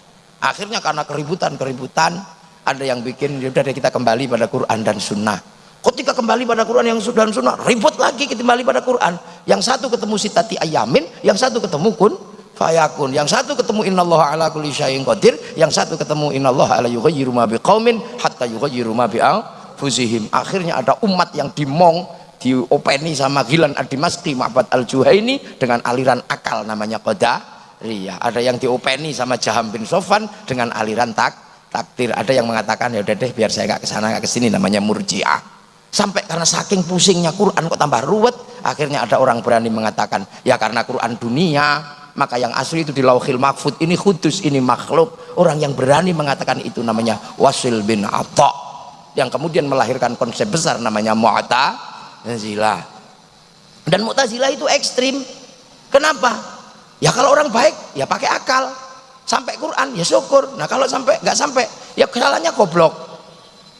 [SPEAKER 1] Akhirnya karena keributan-keributan ada yang bikin ya udah kita kembali pada Quran dan Sunnah ketika kembali pada Quran yang sudah sunnah ribut lagi kembali pada Quran. Yang satu ketemu sitati ayamin yang satu ketemu kun fayakun. Yang satu ketemu innallaha ala kulli syai'in qadir. Yang satu ketemu innallaha ala yughayyiru ma biqaumin hatta yughayyiru ma bi'anfusihim. Akhirnya ada umat yang dimong diopeni sama Gilan Ad-Dimashqi Ma'bad Al-Juhaini dengan aliran akal namanya Qadariyah. Ada yang diopeni sama Jaham bin Sofan dengan aliran tak takdir. Ada yang mengatakan ya udah deh biar saya nggak ke sana nggak ke sini namanya murjiah sampai karena saking pusingnya Quran kok tambah ruwet akhirnya ada orang berani mengatakan ya karena Quran dunia maka yang asli itu di lauhil mahfud ini kudus ini makhluk. Orang yang berani mengatakan itu namanya Wasil bin Atta yang kemudian melahirkan konsep besar namanya Mu'tazilah dan Mu'tazilah itu ekstrim. Kenapa? Ya kalau orang baik ya pakai akal. Sampai Quran ya syukur. Nah kalau sampai nggak sampai ya kesalahannya goblok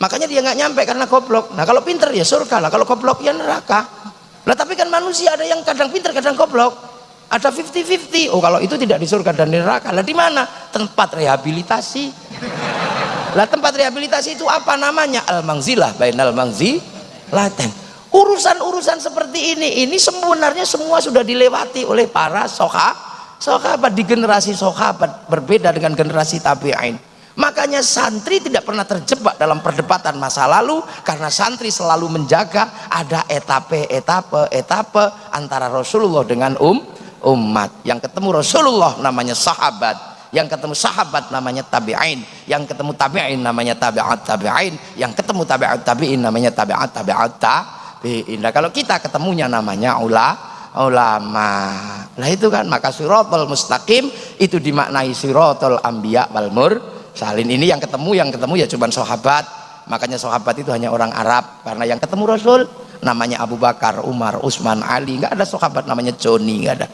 [SPEAKER 1] makanya dia nggak nyampe karena goblok. Nah kalau pinter ya surga lah. Kalau goblok ya neraka. Nah tapi kan manusia ada yang kadang pinter kadang goblok. Ada 50-50 oh kalau itu tidak di surga dan neraka lah di mana? Tempat rehabilitasi. Lah tempat rehabilitasi itu apa namanya? Al-mangzilah bainal mangzi laten urusan-urusan seperti ini ini sebenarnya semua sudah dilewati oleh para soha sahabat di generasi sahabat berbeda dengan generasi tabi'in Makanya santri tidak pernah terjebak dalam perdebatan masa lalu karena santri selalu menjaga ada etape, etape, etape antara Rasulullah dengan um umat. Yang ketemu Rasulullah namanya sahabat, yang ketemu sahabat namanya tabi'in, yang ketemu tabi'in namanya tabi'at tabi'in, yang ketemu tabi'at tabi'in namanya tabi'at tabi'at tabi'in. Nah, kalau kita ketemunya namanya ula ulama. Nah itu kan maka siratal mustaqim itu dimaknai siratal anbiya wal mur salin ini yang ketemu yang ketemu ya cuma sahabat. Makanya sahabat itu hanya orang Arab. Karena yang ketemu Rasul namanya Abu Bakar, Umar, Utsman, Ali. Nggak ada sahabat namanya Joni nggak ada.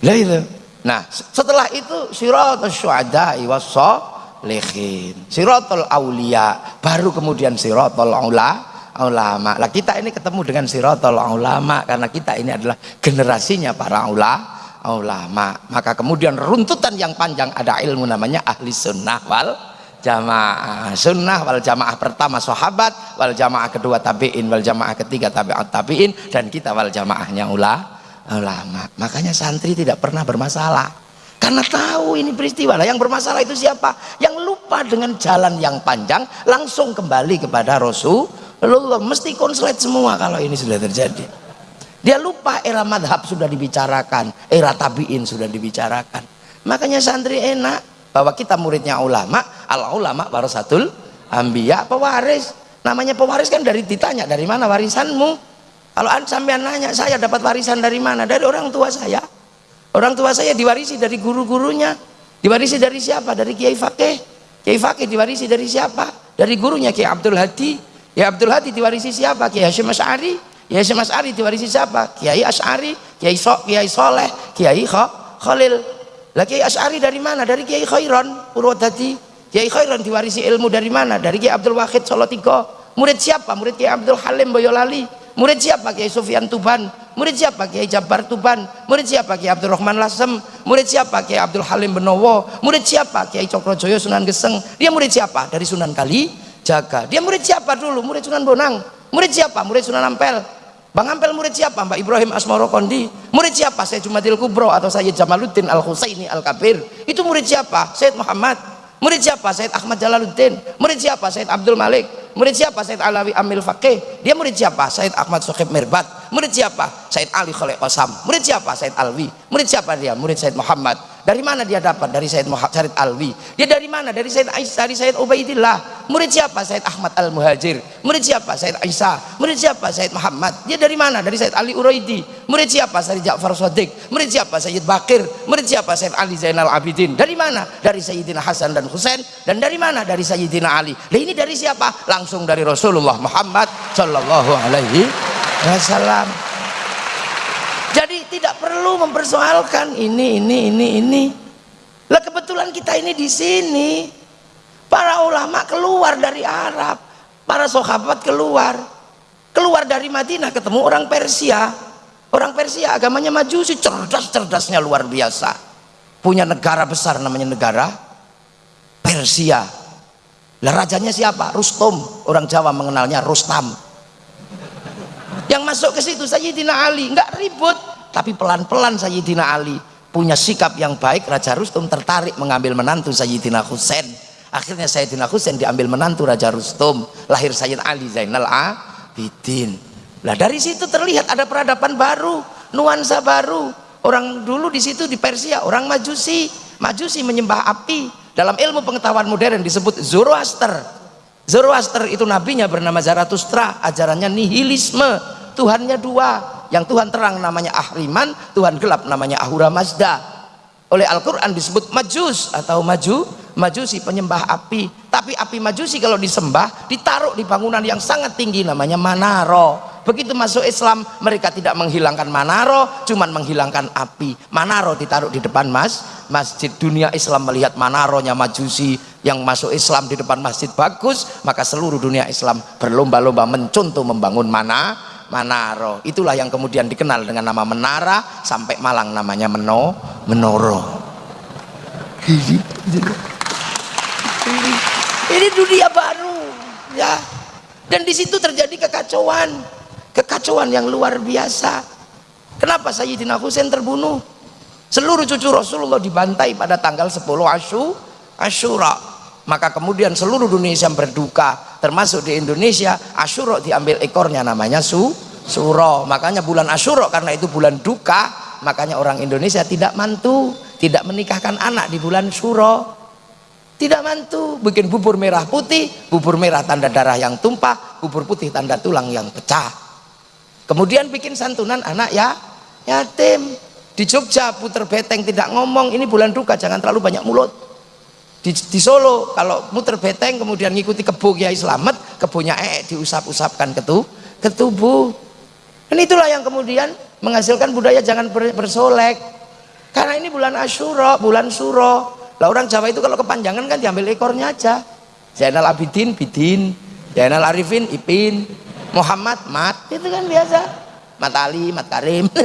[SPEAKER 1] Lah itu. Nah setelah itu siratul syuhada wassalihin siratul aulia. Baru kemudian siratul ula ulama lah kita ini ketemu dengan siratul ulama karena kita ini adalah generasinya para ulama ulama maka kemudian runtutan yang panjang ada ilmu namanya ahli sunnah wal jamaah. Sunnah wal jamaah pertama sahabat wal jamaah kedua tabiin wal jamaah ketiga tabi'at tabiin dan kita wal jamaahnya ulama. Makanya santri tidak pernah bermasalah. Karena tahu ini peristiwa. Lah yang bermasalah itu siapa? Yang lupa dengan jalan yang panjang langsung kembali kepada Rasulullah. Mesti konslet semua kalau ini sudah terjadi dia lupa era madhab sudah dibicarakan, era tabiin sudah dibicarakan. Makanya santri enak bahwa kita muridnya ulama, al ulama warasatul ambiya pewaris. Namanya pewaris kan dari ditanya dari mana warisanmu? Kalau sampean nanya saya dapat warisan dari mana? Dari orang tua saya. Orang tua saya diwarisi dari guru-gurunya. Diwarisi dari siapa? Dari Kiai Fakih. Kiai Fakih diwarisi dari siapa? Dari gurunya Kiai Abdul Hadi. Kiai Abdul Hadi diwarisi siapa? Kiai Hashim Asy'ari Kiai Syekh As'ari diwarisi siapa? Kiai As'ari, Kiai Sok, Kiai Soleh, Kiai Khalil. Lah Kiai As'ari dari mana? Dari Kiai Khairon Purwodadi. Kiai Khairon diwarisi ilmu dari mana? Dari Kiai Abdul Wahid Solo Tigo. Murid siapa? Murid Kiai Abdul Halim Boyolali. Murid siapa? Kiai Sufyan Tuban. Murid siapa? Kiai Jabar Tuban. Murid siapa? Kiai Abdul Rahman Lasem. Murid siapa? Kiai Abdul Halim Benowo. Murid siapa? Kiai Cokrojoyo Sunan Geseng. Dia murid siapa? Dari Sunan Kali Jaga. Dia murid siapa dulu? Murid Sunan Bonang. Murid siapa? Murid Sunan Ampel. Bang Ampel murid siapa? Mbak Ibrahim Asmoro Kondi. Murid siapa? Saya Jumadil Kubro atau saya Jamaluddin Al Husaini Al Kabir. Itu murid siapa? Said Muhammad. Murid siapa? Said Ahmad Jalaluddin. Murid siapa? Said Abdul Malik. Murid siapa? Said Alawi Amil Fakih. Dia murid siapa? Said Ahmad Sokhib Mirbat. Murid siapa? Said Ali Khalid Qasam. Murid siapa? Said Alwi. Murid siapa dia? Murid Said Muhammad. Dari mana dia dapat? Dari Said Muhammad Said Alwi. Dia dari mana? Dari Said Aisyah, dari Said Ubaidillah. Murid siapa? Said Ahmad Al Muhajir. Murid siapa? Said Aisyah. Murid siapa? Said Muhammad. Dia dari mana? Dari Said Ali Uraidi. Murid siapa? Said Ja'far Sodik. Murid siapa? Said Bakir. Murid siapa? Said Ali Zainal Abidin. Dari mana? Dari Sayyidina Hasan dan Husain. Dan dari mana? Dari Sayyidina Ali. Nah ini dari siapa? Langsung dari Rasulullah Muhammad Sallallahu Alaihi Wasallam tidak perlu mempersoalkan ini ini ini ini. Lah kebetulan kita ini di sini. Para ulama keluar dari Arab para sahabat keluar. Keluar dari Madinah ketemu orang Persia. Orang Persia agamanya majusi cerdas-cerdasnya luar biasa. Punya negara besar namanya negara Persia. Lah rajanya siapa? Rustum. Orang Jawa mengenalnya Rustam. Yang masuk ke situ Sayyidina Ali. Nggak ribut tapi pelan-pelan Sayyidina Ali punya sikap yang baik Raja Rustum tertarik mengambil menantu Sayyidina Husain. Akhirnya Sayyidina Husain diambil menantu Raja Rustum lahir Sayyid Ali Zainal Abidin. Lah dari situ terlihat ada peradaban baru nuansa baru. Orang dulu di situ di Persia orang majusi. Majusi menyembah api. Dalam ilmu pengetahuan modern disebut Zoroaster. Zoroaster itu nabinya bernama Zarathustra ajarannya nihilisme Tuhannya dua. Yang Tuhan terang namanya Ahriman Tuhan gelap namanya Ahura Mazda. Oleh Al-Quran disebut majus atau maju majusi penyembah api. Tapi api majusi kalau disembah ditaruh di bangunan yang sangat tinggi namanya manaro. Begitu masuk Islam mereka tidak menghilangkan manaro cuman menghilangkan api. Manaro ditaruh di depan mas masjid dunia Islam melihat manaronya majusi yang masuk Islam di depan masjid bagus maka seluruh dunia Islam berlomba-lomba mencontoh membangun mana Manaro itulah yang kemudian dikenal dengan nama menara sampai Malang namanya Meno Menoro. Ini, ini dunia baru ya. Dan di situ terjadi kekacauan. Kekacauan yang luar biasa. Kenapa Sayyidina Husain terbunuh? Seluruh cucu Rasulullah dibantai pada tanggal 10 Asyu Asyura. Maka kemudian seluruh Indonesia berduka termasuk di Indonesia Asyura diambil ekornya namanya Su Suro. Makanya bulan Asyura karena itu bulan duka makanya orang Indonesia tidak mantu tidak menikahkan anak di bulan Suro. Tidak mantu bikin bubur merah putih bubur merah tanda darah yang tumpah bubur putih tanda tulang yang pecah. Kemudian bikin santunan anak ya yatim. Di Jogja puter beteng tidak ngomong ini bulan duka jangan terlalu banyak mulut di, di Solo kalau muter beteng kemudian ngikuti kebo Kiai Slamet kebonya ee diusap-usapkan ke, ke tubuh. Dan itulah yang kemudian menghasilkan budaya jangan ber, bersolek. Karena ini bulan Asyura bulan Suro. Lah orang Jawa itu kalau kepanjangan kan diambil ekornya aja. Zainal Abidin Bidin. Zainal Arifin Ipin. Muhammad Mat. Itu kan biasa. Mat Ali Mat Karim.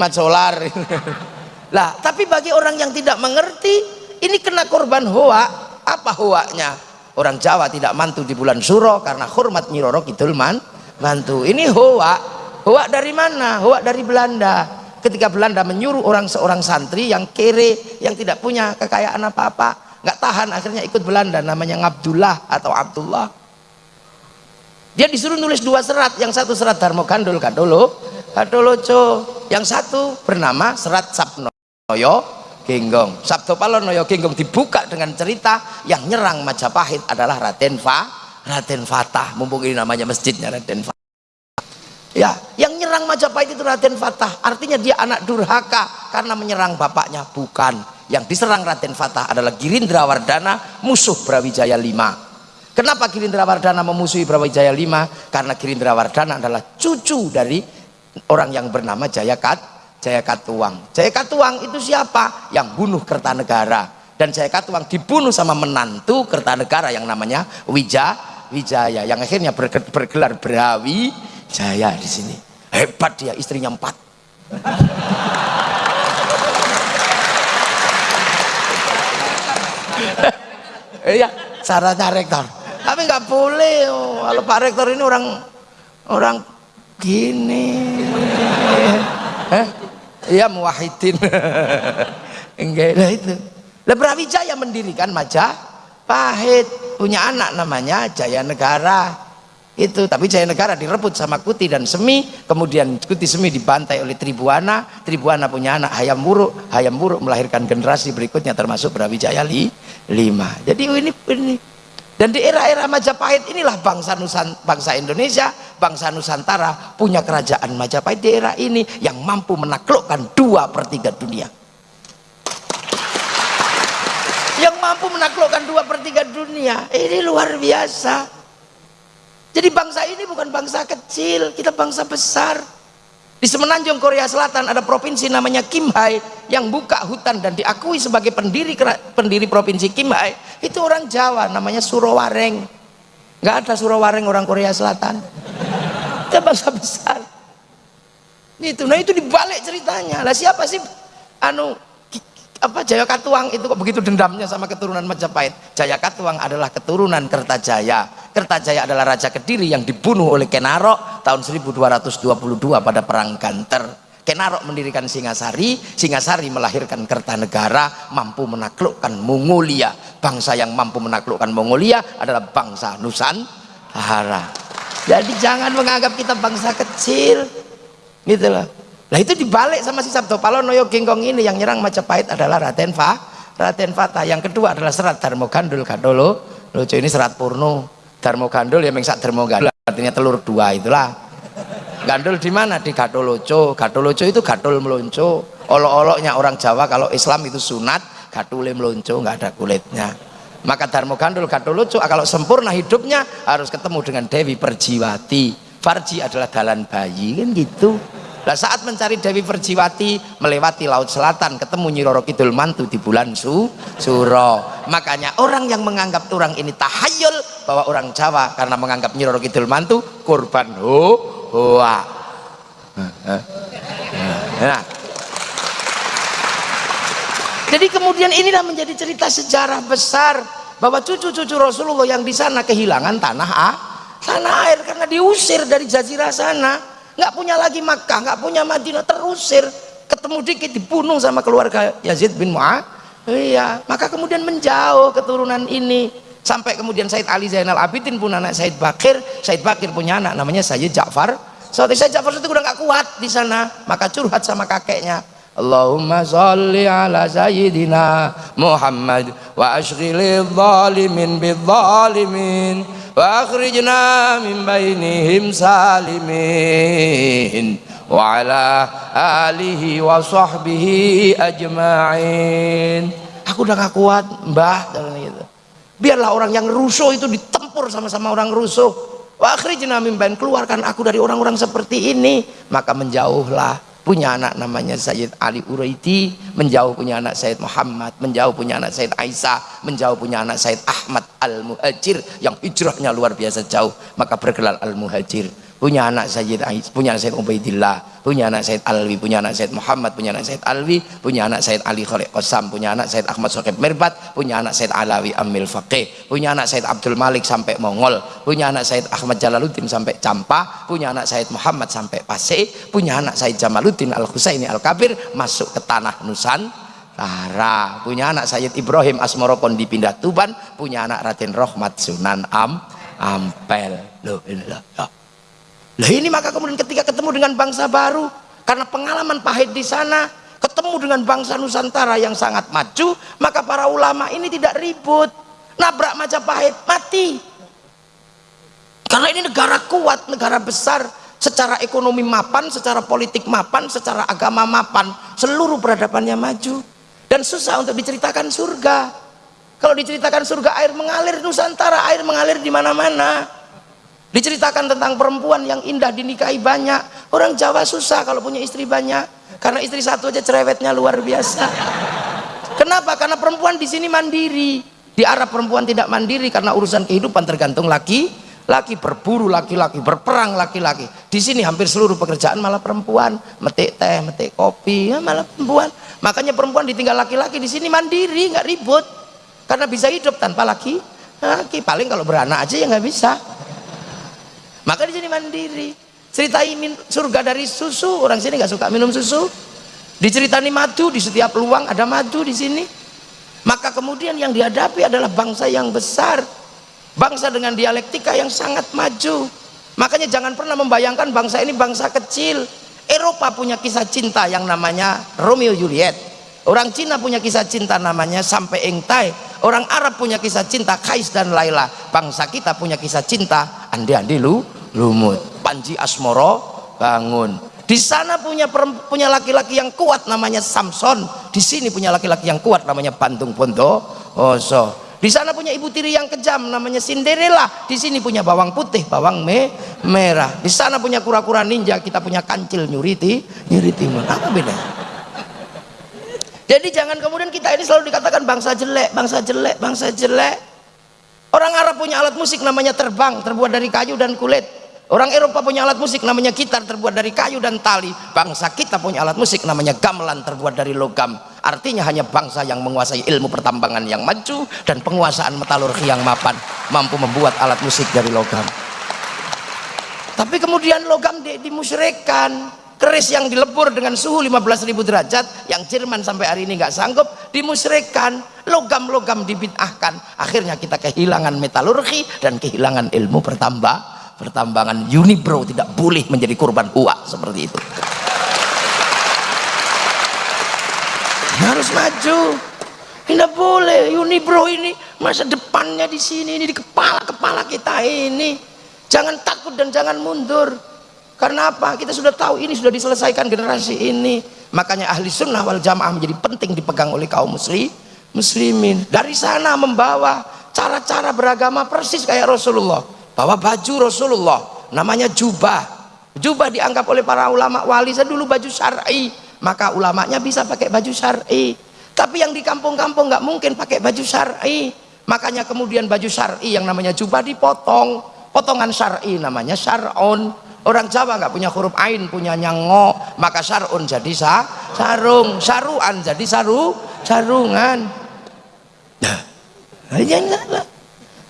[SPEAKER 1] Mat Solar lah tapi bagi orang yang tidak mengerti ini kena korban hoa apa hoaknya orang Jawa tidak mantu di bulan Suro karena hormat Nyiroro Kidul man mantu. Ini hoa hoa dari mana? Hoa dari Belanda. Ketika Belanda menyuruh orang seorang santri yang kere yang tidak punya kekayaan apa-apa nggak tahan akhirnya ikut Belanda namanya Abdullah atau Abdullah. Dia disuruh nulis dua serat. Yang satu serat Darmo Gandul Kadolo Kadoloco yang satu bernama serat Sabnoyo Genggong. Sabdo Palonoyo Genggong dibuka dengan cerita yang nyerang Majapahit adalah Raden Fa Raden Fatah. Mumpung ini namanya masjidnya Raden Fatah ya yang nyerang Majapahit itu Raden Fatah. Artinya dia anak durhaka karena menyerang bapaknya. Bukan. Yang diserang Raden Fatah adalah Girindra Wardana musuh Brawijaya V kenapa Girindra Wardana memusuhi Brawijaya V karena Girindra Wardana adalah cucu dari orang yang bernama Jaya Kat Jaya Katuang Jaya Katuang itu siapa? Yang bunuh Kertanegara. Dan Jaya Katuang dibunuh sama menantu Kertanegara yang namanya Wija Wijaya yang akhirnya bergelar Brawi Jaya di sini. Hebat dia istrinya empat. Iya syaratnya rektor. Tapi nggak boleh oh. kalau Pak Rektor ini orang orang gini. Eh iya muwahidin enggak lah itu. Lah Brawijaya mendirikan Majapahit. Punya anak namanya Jaya Negara itu tapi Jaya Negara direbut sama Kuti dan Semi. Kemudian Kuti Semi dibantai oleh Tribuana. Tribuana punya anak Hayam Buruk Hayam Buruk melahirkan generasi berikutnya termasuk Brawijaya li, lima. Jadi ini ini dan di era-era Majapahit inilah bangsa Nusan, bangsa Indonesia, bangsa Nusantara punya kerajaan Majapahit di era ini yang mampu menaklukkan dua per tiga dunia. Yang mampu menaklukkan dua per tiga dunia, ini luar biasa. Jadi bangsa ini bukan bangsa kecil, kita bangsa besar. Di Semenanjung Korea Selatan ada provinsi namanya Kimhae yang buka hutan dan diakui sebagai pendiri pendiri provinsi Kimhae. Itu orang Jawa namanya Surowareng. Nggak ada Surowareng orang Korea Selatan. Itu bangsa besar. Itu, nah itu dibalik ceritanya. Lah siapa sih anu apa Jaya Katuang itu kok begitu dendamnya sama keturunan Majapahit? Jaya Katuang adalah keturunan Kertajaya. Kertajaya adalah Raja Kediri yang dibunuh oleh Kenarok tahun 1222 pada perang Ganter. Kenarok mendirikan Singasari Singasari melahirkan Kertanegara mampu menaklukkan Mongolia. Bangsa yang mampu menaklukkan Mongolia adalah bangsa Nusantara. Jadi jangan menganggap kita bangsa kecil. Gitu loh Nah itu dibalik sama si Sabdo Palonoyo Gengkong ini yang nyerang Majapahit adalah Raden Fa, Raden Fata. Yang kedua adalah serat Darmo Gandul Gadolo. Lucu ini serat Purno. Darmo Gandul ya mengsak Darmo Gandul artinya telur dua itulah. Gandul di mana? Di Gadoloco. Gadoloco itu gadul melonco. Olok-oloknya orang Jawa kalau Islam itu sunat, gadule melonco nggak ada kulitnya. Maka Darmo Gandul Gadoloco kalau sempurna hidupnya harus ketemu dengan Dewi Perjiwati. Farji adalah dalan bayi kan gitu. Nah saat mencari Dewi Perjiwati melewati laut selatan ketemu Nyi Roro Kidul Mantu di bulan Su Suro. Makanya orang yang menganggap orang ini tahayul bahwa orang Jawa karena menganggap Nyi Roro Kidul Mantu korban ho hoa. Nah. Jadi kemudian inilah menjadi cerita sejarah besar bahwa cucu-cucu Rasulullah yang di sana kehilangan tanah ah, tanah air karena diusir dari jazirah sana nggak punya lagi Makkah nggak punya Madinah terusir. Ketemu dikit dibunuh sama keluarga Yazid bin Muawiyah maka kemudian menjauh keturunan ini. Sampai kemudian Said Ali Zainal Abidin pun anak Said Bakir. Said Bakir punya anak namanya Sayyid Ja'far. Saat Said Ja'far itu udah gak kuat di sana. Maka curhat sama kakeknya Allahumma salli ala sayyidina Muhammad wa ashghilil zalimin bil zalimin wa akhrijna min bainihim salimin wa ala alihi wa sahbihi ajma'in. Aku udah gak kuat mbah gitu. Biarlah orang yang rusuh itu ditempur sama-sama orang rusuh. Wa akhrijna min keluarkan aku dari orang-orang seperti ini. Maka menjauhlah punya anak namanya Sayyid Ali Uraiti menjauh punya anak Sayyid Muhammad menjauh punya anak Sayyid Aisyah menjauh punya anak Sayyid Ahmad Al-Muhajir yang hijrahnya luar biasa jauh maka bergelar Al-Muhajir punya anak Sayyid Ais, punya anak Sayyid Ubaidillah, punya anak Sayyid Alwi, punya anak Sayyid Muhammad, punya anak Sayyid Alwi, punya anak Sayyid Ali Khalid Qasam, punya anak Sayyid Ahmad Sokib Mirbat, punya anak Sayyid Alawi Amil Faqih, punya anak Sayyid Abdul Malik sampai Mongol, punya anak Sayyid Ahmad Jalaluddin sampai Campa, punya anak Sayyid Muhammad sampai Pasir, punya anak Sayyid Jamaluddin Al-Husaini Al-Kabir masuk ke tanah Nusantara, punya anak Sayyid Ibrahim Asmorokon dipindah Tuban, punya anak Raden Rohmat Sunan Am Ampel. Loh, inilah. Ya. Lah ini maka kemudian ketika ketemu dengan bangsa baru, karena pengalaman pahit di sana, ketemu dengan bangsa Nusantara yang sangat maju, maka para ulama ini tidak ribut. Nabrak Majapahit, mati. Karena ini negara kuat, negara besar, secara ekonomi mapan, secara politik mapan, secara agama mapan, seluruh peradabannya maju. Dan susah untuk diceritakan surga. Kalau diceritakan surga air mengalir Nusantara, air mengalir di mana-mana diceritakan tentang perempuan yang indah dinikahi banyak. Orang Jawa susah kalau punya istri banyak. Karena istri satu aja cerewetnya luar biasa. Kenapa? karena perempuan di sini mandiri. Di Arab perempuan tidak mandiri karena urusan kehidupan tergantung laki laki berburu laki-laki berperang laki-laki di sini hampir seluruh pekerjaan malah perempuan. Metik teh metik kopi ya malah perempuan. Makanya perempuan ditinggal laki-laki di sini mandiri nggak ribut. Karena bisa hidup tanpa laki laki paling kalau beranak aja ya nggak bisa maka di sini mandiri. Ceritain surga dari susu. Orang sini nggak suka minum susu. Diceritani madu di setiap luang ada madu di sini. Maka kemudian yang dihadapi adalah bangsa yang besar. Bangsa dengan dialektika yang sangat maju. Makanya jangan pernah membayangkan bangsa ini bangsa kecil. Eropa punya kisah cinta yang namanya Romeo Juliet. Orang Cina punya kisah cinta namanya Sampai Engtai. Orang Arab punya kisah cinta Kais dan Laila. Bangsa kita punya kisah cinta andi andi lu lumut. Panji Asmoro bangun. Di sana punya punya laki-laki yang kuat namanya Samson. Di sini punya laki-laki yang kuat namanya Bandung Pondo Oso di sana punya ibu tiri yang kejam namanya Cinderella. Di sini punya bawang putih bawang me merah. Di sana punya kura-kura ninja kita punya kancil nyuriti nyuriti apa beda jadi jangan kemudian kita ini selalu dikatakan bangsa jelek bangsa jelek bangsa jelek Orang Arab punya alat musik namanya terbang, terbuat dari kayu dan kulit. Orang Eropa punya alat musik namanya gitar terbuat dari kayu dan tali. Bangsa kita punya alat musik namanya gamelan terbuat dari logam. Artinya hanya bangsa yang menguasai ilmu pertambangan yang maju dan penguasaan metalurgi yang mapan mampu membuat alat musik dari logam. Tapi kemudian logam di, dimusyrikan keris yang dilebur dengan suhu 15.000 derajat yang Jerman sampai hari ini nggak sanggup dimusyrikkan logam-logam dibid'ahkan. Akhirnya kita kehilangan metalurgi dan kehilangan ilmu pertambah pertambangan Unibro tidak boleh menjadi korban uak seperti itu. Harus maju. Tidak boleh Unibro ini masa depannya di sini ini di kepala-kepala kita ini. Jangan takut dan jangan mundur karena apa? Kita sudah tahu ini sudah diselesaikan generasi ini. Makanya ahli sunnah wal jamaah menjadi penting dipegang oleh kaum muslim, muslimin. Dari sana membawa cara-cara beragama persis kayak Rasulullah. Bawa baju Rasulullah, namanya jubah. Jubah dianggap oleh para ulama wali saya dulu baju syar'i. Maka ulamanya bisa pakai baju syar'i. Tapi yang di kampung-kampung nggak mungkin pakai baju syar'i. Makanya kemudian baju syar'i yang namanya jubah dipotong. Potongan syar'i namanya syar'un Orang Jawa nggak punya huruf ain, punya nyango, maka sarun jadi sa, sarung, saruan jadi saru, sarungan. Nah, ya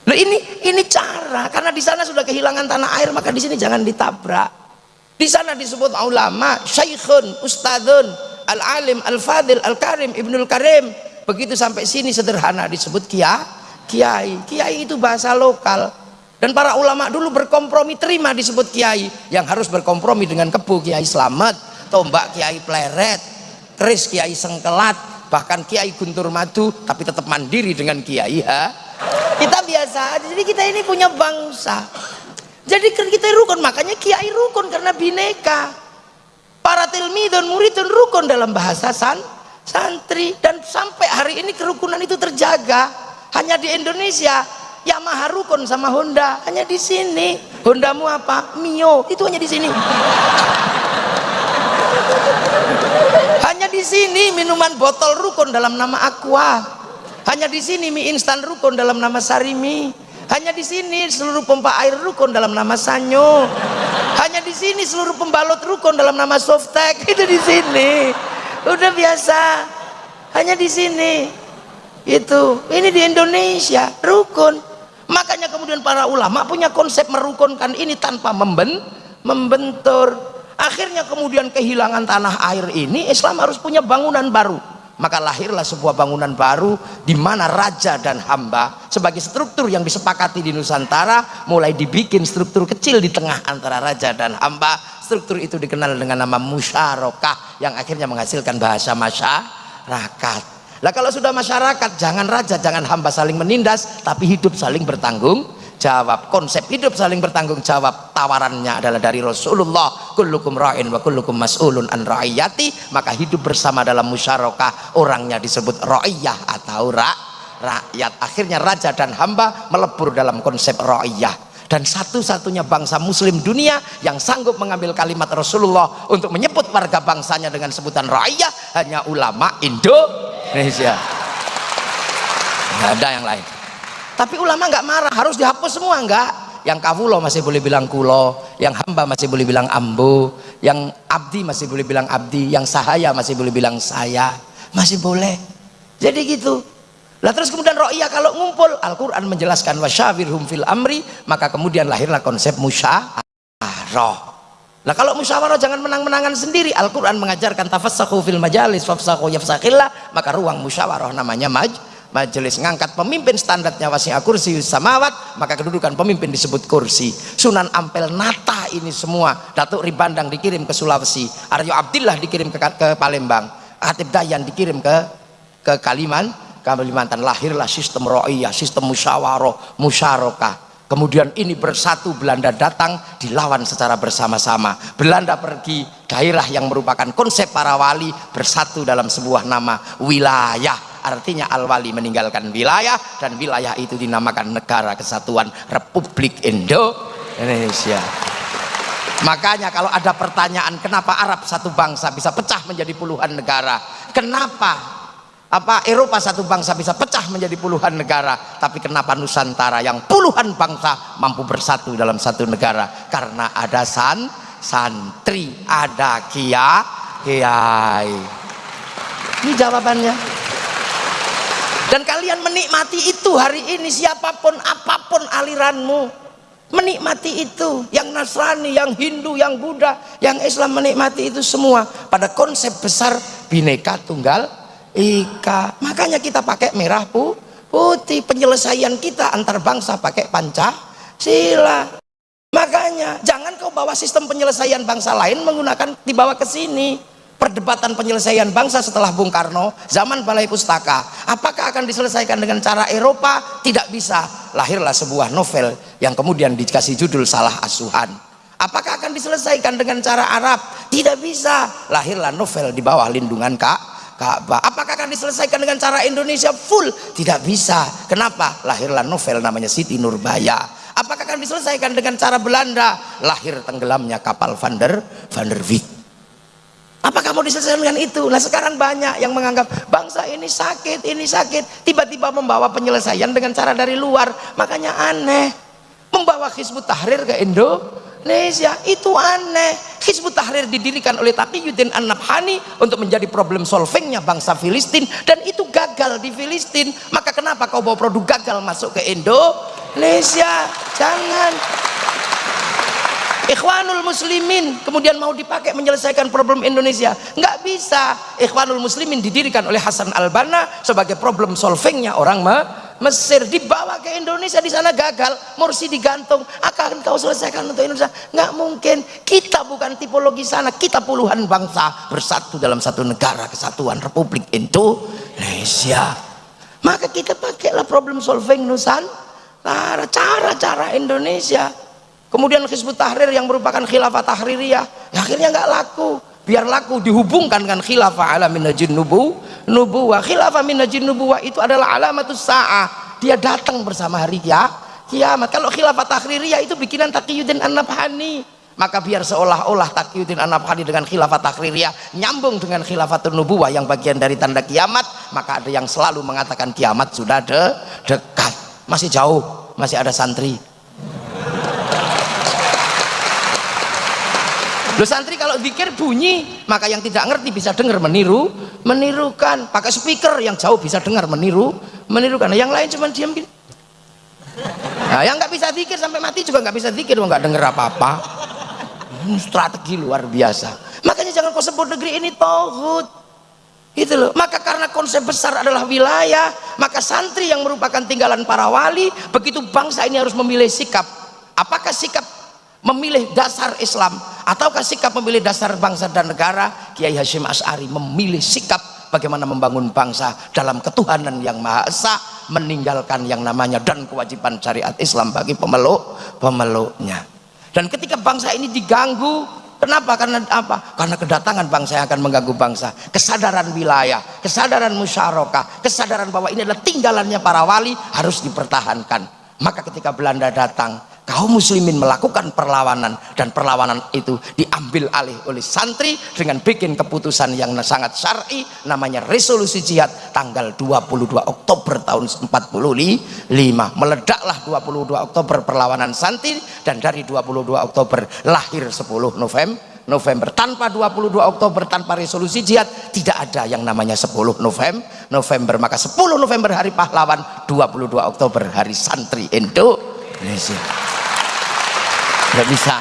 [SPEAKER 1] Loh ini ini cara. Karena di sana sudah kehilangan tanah air maka di sini jangan ditabrak. Di sana disebut ulama, syaikhun, ustadun, al-alim al-fadil al-karim ibnul karim. Begitu sampai sini sederhana disebut kia kiai. Kiai itu bahasa lokal dan para ulama dulu berkompromi terima disebut kiai. Yang harus berkompromi dengan kebu kiai selamat tombak kiai pleret keris kiai sengkelat bahkan kiai guntur madu tapi tetap mandiri dengan kiai ha? Kita biasa jadi kita ini punya bangsa. Jadi kita rukun makanya kiai rukun karena bineka. Para tilmidun muridun rukun dalam bahasa san, santri. Dan sampai hari ini kerukunan itu terjaga. Hanya di Indonesia Yamaha rukun sama Honda hanya di sini. Hondamu apa? Mio. Itu hanya di sini. Hanya di sini minuman botol rukun dalam nama Aqua. Hanya di sini mie instan rukun dalam nama Sarimi. Hanya di sini seluruh pompa air rukun dalam nama Sanyo. Hanya di sini seluruh pembalut rukun dalam nama Softek. Itu di sini. Udah biasa. Hanya di sini. Itu. Ini di Indonesia. Rukun makanya kemudian para ulama punya konsep merukunkan ini tanpa memben membentur. Akhirnya kemudian kehilangan tanah air ini Islam harus punya bangunan baru. Maka lahirlah sebuah bangunan baru di mana raja dan hamba sebagai struktur yang disepakati di Nusantara mulai dibikin struktur kecil di tengah antara raja dan hamba. Struktur itu dikenal dengan nama musyarakah yang akhirnya menghasilkan bahasa masyarakat lah kalau sudah masyarakat jangan raja jangan hamba saling menindas tapi hidup saling bertanggung jawab. Konsep hidup saling bertanggung jawab tawarannya adalah dari Rasulullah. Kullukum ra'in wa kullukum mas'ulun an ra'iyati. Maka hidup bersama dalam musyarakah orangnya disebut ra'iyah atau ra rakyat. Akhirnya raja dan hamba melebur dalam konsep ra'iyah dan satu-satunya bangsa muslim dunia yang sanggup mengambil kalimat Rasulullah untuk menyebut warga bangsanya dengan sebutan ra'iyah hanya ulama Indonesia. Nggak ada yang lain. Tapi ulama nggak marah harus dihapus semua enggak yang kawulo masih boleh bilang kulo yang hamba masih boleh bilang ambu yang abdi masih boleh bilang abdi yang sahaya masih boleh bilang saya. Masih boleh. Jadi gitu lah terus kemudian ro'iyah kalau ngumpul Al-Quran menjelaskan wasyawirhum fil amri maka kemudian lahirlah konsep musyawarah Nah kalau musyawarah jangan menang-menangan sendiri. Al-Quran mengajarkan tafassahu fil majalis fafsahu yafsakillah. Maka ruang musyawarah namanya maj majelis ngangkat pemimpin standarnya wasi'a kursi samawat maka kedudukan pemimpin disebut kursi Sunan Ampel Nata ini semua Datuk Ribandang dikirim ke Sulawesi Aryo Abdillah dikirim ke, ke Palembang Hatib Dayan dikirim ke ke Kaliman Kalimantan lahirlah sistem ro'iyah sistem musyawarah musyarakah. Kemudian ini bersatu Belanda datang dilawan secara bersama-sama. Belanda pergi daerah yang merupakan konsep para wali bersatu dalam sebuah nama wilayah. Artinya al-wali meninggalkan wilayah dan wilayah itu dinamakan negara kesatuan Republik Indonesia. Makanya kalau ada pertanyaan kenapa Arab satu bangsa bisa pecah menjadi puluhan negara? Kenapa apa Eropa satu bangsa bisa pecah menjadi puluhan negara tapi kenapa Nusantara yang puluhan bangsa mampu bersatu dalam satu negara? Karena ada san santri ada kia kiai. Ini jawabannya. Dan kalian menikmati itu hari ini siapa pun apa pun aliranmu menikmati itu. Yang Nasrani, yang Hindu, yang Buddha, yang Islam menikmati itu semua. Pada konsep besar bineka tunggal ika. Makanya kita pakai merah pu putih penyelesaian kita antar bangsa pakai panca sila. Makanya jangan kau bawa sistem penyelesaian bangsa lain menggunakan dibawa ke sini. Perdebatan penyelesaian bangsa setelah Bung Karno zaman Balai Pustaka. Apakah akan diselesaikan dengan cara Eropa? Tidak bisa. Lahirlah sebuah novel yang kemudian dikasih judul salah asuhan. Apakah akan diselesaikan dengan cara Arab? Tidak bisa. Lahirlah novel di bawah lindungan Kak Ka'bah apakah akan diselesaikan dengan cara Indonesia full tidak bisa kenapa lahirlah novel namanya Siti Nurbaya apakah akan diselesaikan dengan cara Belanda lahir tenggelamnya kapal Van der Van der Wijk Apakah mau diselesaikan dengan itu? Nah sekarang banyak yang menganggap bangsa ini sakit, ini sakit. Tiba-tiba membawa penyelesaian dengan cara dari luar. Makanya aneh. Membawa Hizbut Tahrir ke Indonesia. Itu aneh. Hizbut Tahrir didirikan oleh Taqiyuddin An-Nabhani untuk menjadi problem solvingnya bangsa Filistin. Dan itu gagal di Filistin. Maka kenapa kau bawa produk gagal masuk ke Indonesia? Jangan. Ikhwanul Muslimin kemudian mau dipakai menyelesaikan problem Indonesia nggak bisa Ikhwanul Muslimin didirikan oleh Hasan Al-Banna sebagai problem solvingnya orang Mesir dibawa ke Indonesia di sana gagal. Morsi digantung. Akan kau selesaikan untuk Indonesia? Nggak mungkin. Kita bukan tipologi sana. Kita puluhan bangsa bersatu dalam satu negara kesatuan Republik Indonesia. Maka kita pakailah problem solving Nusantara cara-cara Indonesia. Kemudian Hizbut Tahrir yang merupakan khilafah tahririyah. Ya akhirnya nggak laku biar laku dihubungkan dengan khilafah ala minajin nubu nubuwah. Khilafah minajin nubuwah itu adalah alamatus sa'ah. Dia datang bersama hari ya kiamat. Kalau khilafah tahririyah itu bikinan Taqiyuddin An-Nabhani. Maka biar seolah-olah Taqiyuddin An-Nabhani dengan khilafah tahririyah nyambung dengan khilafah nubuwah yang bagian dari tanda kiamat maka ada yang selalu mengatakan kiamat sudah de dekat. Masih jauh masih ada santri Loh santri kalau pikir bunyi, maka yang tidak ngerti bisa dengar meniru, menirukan. Pakai speaker yang jauh bisa dengar meniru, menirukan. Nah, yang lain cuma diam gini. Nah, yang nggak bisa dikir sampai mati juga nggak bisa dikir, nggak dengar apa-apa. Hmm, strategi luar biasa. Makanya jangan kau sebut negeri ini tohut. Itu loh. Maka karena konsep besar adalah wilayah, maka santri yang merupakan tinggalan para wali, begitu bangsa ini harus memilih sikap. Apakah sikap memilih dasar Islam ataukah sikap memilih dasar bangsa dan negara Kiai Hashim As'ari memilih sikap bagaimana membangun bangsa dalam ketuhanan yang Maha Esa meninggalkan yang namanya dan kewajiban syariat Islam bagi pemeluk pemeluknya dan ketika bangsa ini diganggu Kenapa? Karena apa? Karena kedatangan bangsa yang akan mengganggu bangsa. Kesadaran wilayah, kesadaran musyarakah, kesadaran bahwa ini adalah tinggalannya para wali harus dipertahankan. Maka ketika Belanda datang, kaum muslimin melakukan perlawanan dan perlawanan itu diambil alih oleh santri dengan bikin keputusan yang sangat syar'i namanya resolusi jihad tanggal 22 Oktober tahun 45 meledaklah 22 Oktober perlawanan santri dan dari 22 Oktober lahir 10 November November. Tanpa 22 Oktober tanpa resolusi jihad tidak ada yang namanya 10 November November. Maka 10 November hari pahlawan 22 Oktober hari santri Indonesia. Nggak bisa.